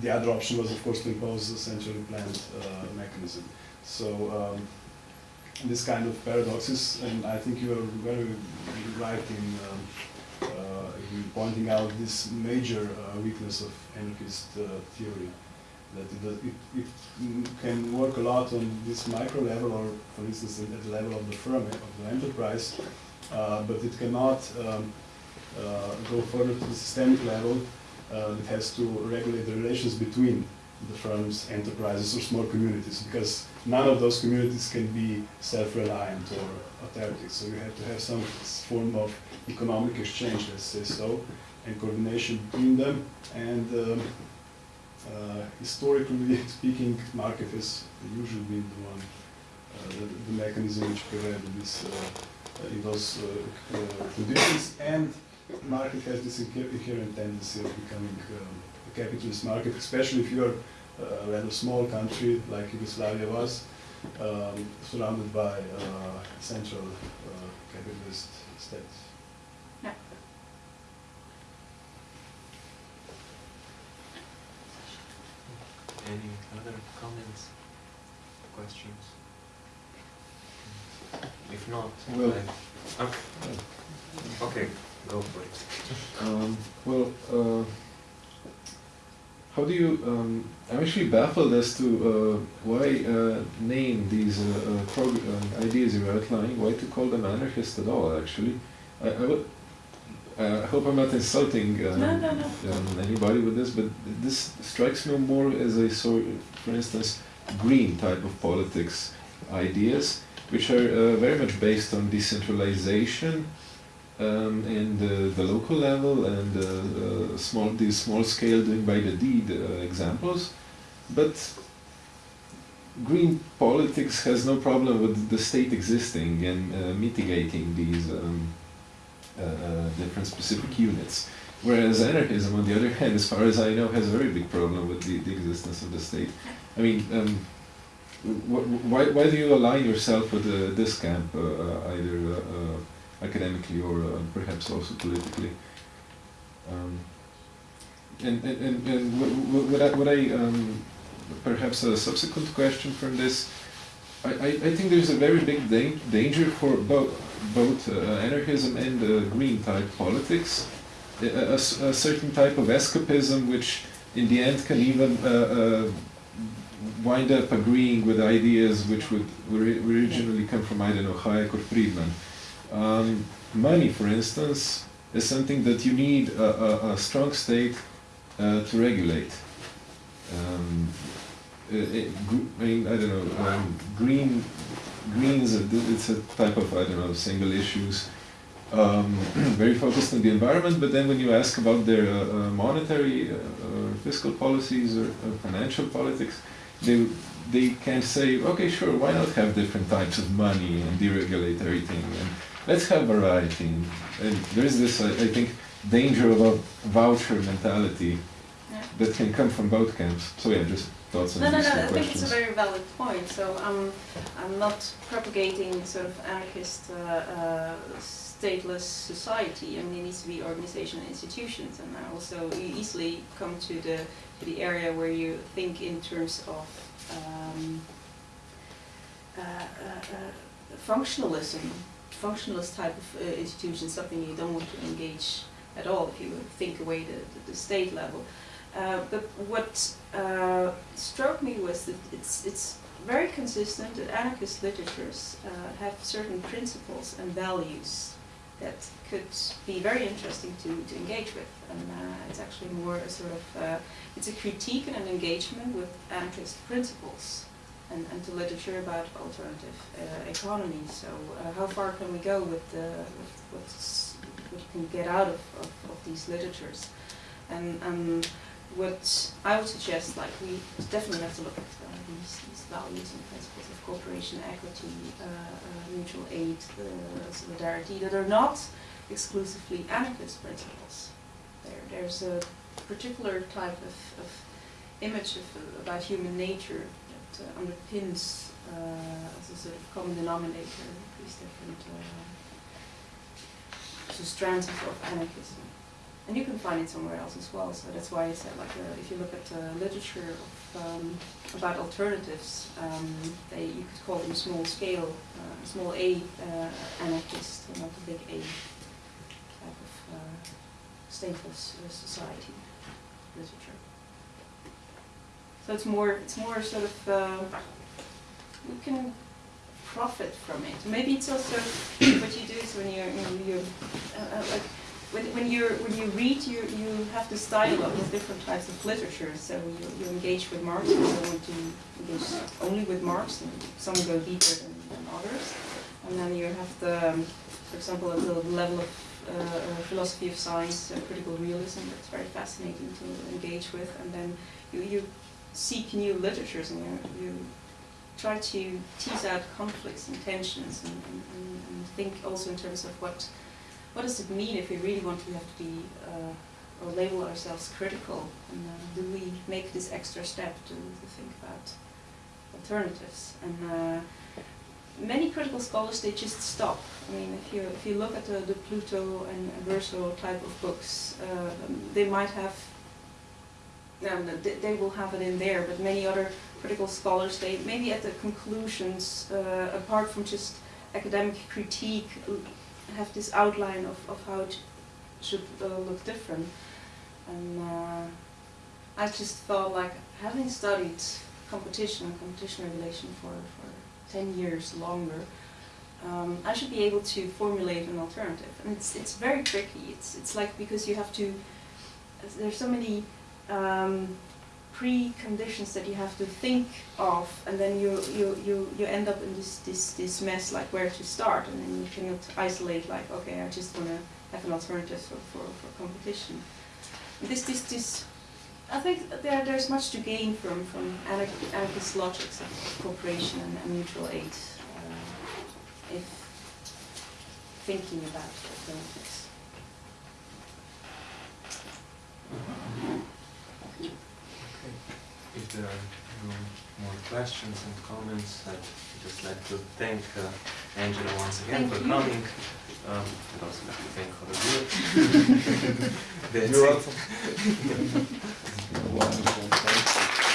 E: The other option was, of course, to impose a centrally planned uh, mechanism. So um, this kind of paradoxes, and I think you are very right in, um, uh, in pointing out this major uh, weakness of anarchist uh, theory, that it, does- it, it can work a lot on this micro level, or for instance at the level of the firm, of the enterprise, uh, but it cannot um, uh, go further to the systemic level. Uh, it has to regulate the relations between the firms, enterprises, or small communities, because none of those communities can be self-reliant or autarkic. So you have to have some form of economic exchange, let's say so, and coordination between them. And um, uh, historically speaking, market has usually been the one, uh, the, the mechanism which prevailed in, this, uh, in those uh, uh, conditions. And market has this inherent tendency of becoming um, a capitalist market, especially if you're a rather small country like Yugoslavia was, um, surrounded by uh, central uh, capitalist states.
D: Any other comments, questions? If not,
F: Well-
D: then- okay. okay, go for it.
F: Um, well, uh, how do you? Um, I'm actually baffled as to uh, why uh, name these uh, uh, uh, ideas you're outlining. Why to call them anarchist at all? Actually, I, I would. Uh, I hope I'm not insulting um,
C: No, no, no.
F: um, anybody with this, but this strikes me more as a sort, for instance, green type of politics ideas, which are uh, very much based on decentralization um, and uh, the local level and uh, uh, small these small scale doing by the deed uh, examples, but green politics has no problem with the state existing and uh, mitigating these um, different specific units. Whereas anarchism, on the other hand, as far as I know, has a very big problem with the, the existence of the state. I mean, um, wh- wh- why, why do you align yourself with uh, this camp, uh, uh, either uh, uh, academically or uh, perhaps also politically. Um, and, and, and, and what I, what I um, perhaps a subsequent question from this, I, I, I think there's a very big da- danger for both, both uh, anarchism and uh, green type politics—a certain type of escapism which in the end can even uh, wind up agreeing with ideas which would originally come from, I don't know, Hayek or Friedman. Um, money, for instance, is something that you need a, a, a strong state uh, to regulate. Um, uh, it, I mean, I don't know, um, green, greens, it's a type of, I don't know, single issues, um, very focused on the environment, but then when you ask about their uh, uh, monetary uh, or fiscal policies or, or financial politics, they, they can say, okay, sure, why not have different types of money and deregulate everything, and let's have variety. And, and there's this, I, I think, danger of a voucher mentality
C: Yeah.
F: that can come from both camps. So yeah, just thoughts on
C: No, no,
F: these
C: no, I think it's a very valid point. So I'm, I'm not propagating sort of anarchist uh, uh, stateless society. I mean, it needs to be organization and institutions. And I also you easily come to the, to the area where you think in terms of um, uh, uh, uh, functionalism, functionalist type of uh, institution, something you don't want to engage at all if you think away the, the, the state level. Uh, but what uh, struck me was that it's, it's very consistent that anarchist literatures uh, have certain principles and values that could be very interesting to, to engage with. And uh, it's actually more a sort of, uh, it's a critique and an engagement with anarchist principles and, and to literature about alternative economy. So how far can we go with, the, with what you can get out of, of, of these literatures? And um, what I would suggest, like we definitely have to look at uh, these, these values and principles of cooperation, equity, uh, uh, mutual aid, uh, solidarity, that are not exclusively anarchist principles. There, there's a particular type of, of image of, uh, about human nature that uh, underpins as a sort of common denominator these different strands of anarchism. And you can find it somewhere else as well. So that's why I said, like, uh, if you look at uh, literature of, um, about alternatives, um, they you could call them small scale, uh, small A uh, anarchist, not a big A type of uh, stateless uh, society literature. So it's more, it's more sort of, uh, we can profit from it. Maybe it's also what you do is when you're, you know, you uh, uh, like when, when you when you read, you you have this dialogue with different types of literature. So you, you engage with Marx, and to engage only with Marx, and some go deeper than, than others. And then you have the, um, for example, at the level of uh, uh, philosophy of science, uh, critical realism. That's very fascinating to engage with. And then you you seek new literatures, and you you try to tease out conflicts and tensions, and, and, and think also in terms of what what does it mean if we really want to have to be uh, or label ourselves critical? And uh, do we make this extra step to, to think about alternatives? And uh, many critical scholars they just stop. I mean, if you if you look at the, the Pluto and Verso type of books, uh, they might have. Um, they, they will have it in there, but many other critical scholars, they maybe at the conclusions, uh, apart from just academic critique, have this outline of, of how it should uh, look different. And uh, I just felt like having studied competition and competition regulation for, for 10 years longer, um, I should be able to formulate an alternative. And it's, it's very tricky. It's, it's like because you have to, there's so many um, preconditions that you have to think of, and then you, you, you, you end up in this, this, this mess, like where to start, and then you cannot isolate, like, okay, I just want to have an alternative for, for, for competition. This, this, this, I think there, there's much to gain from, from anarch- anarchist logics of cooperation and, and mutual aid, uh, if thinking about alternatives.
D: If there are no more questions and comments, I'd just like to thank uh, Angela once again
C: Thank
D: for
C: you.
D: coming. Um, I'd also like to thank all of you. That's
G: You're
D: it.
G: welcome.
F: Wow.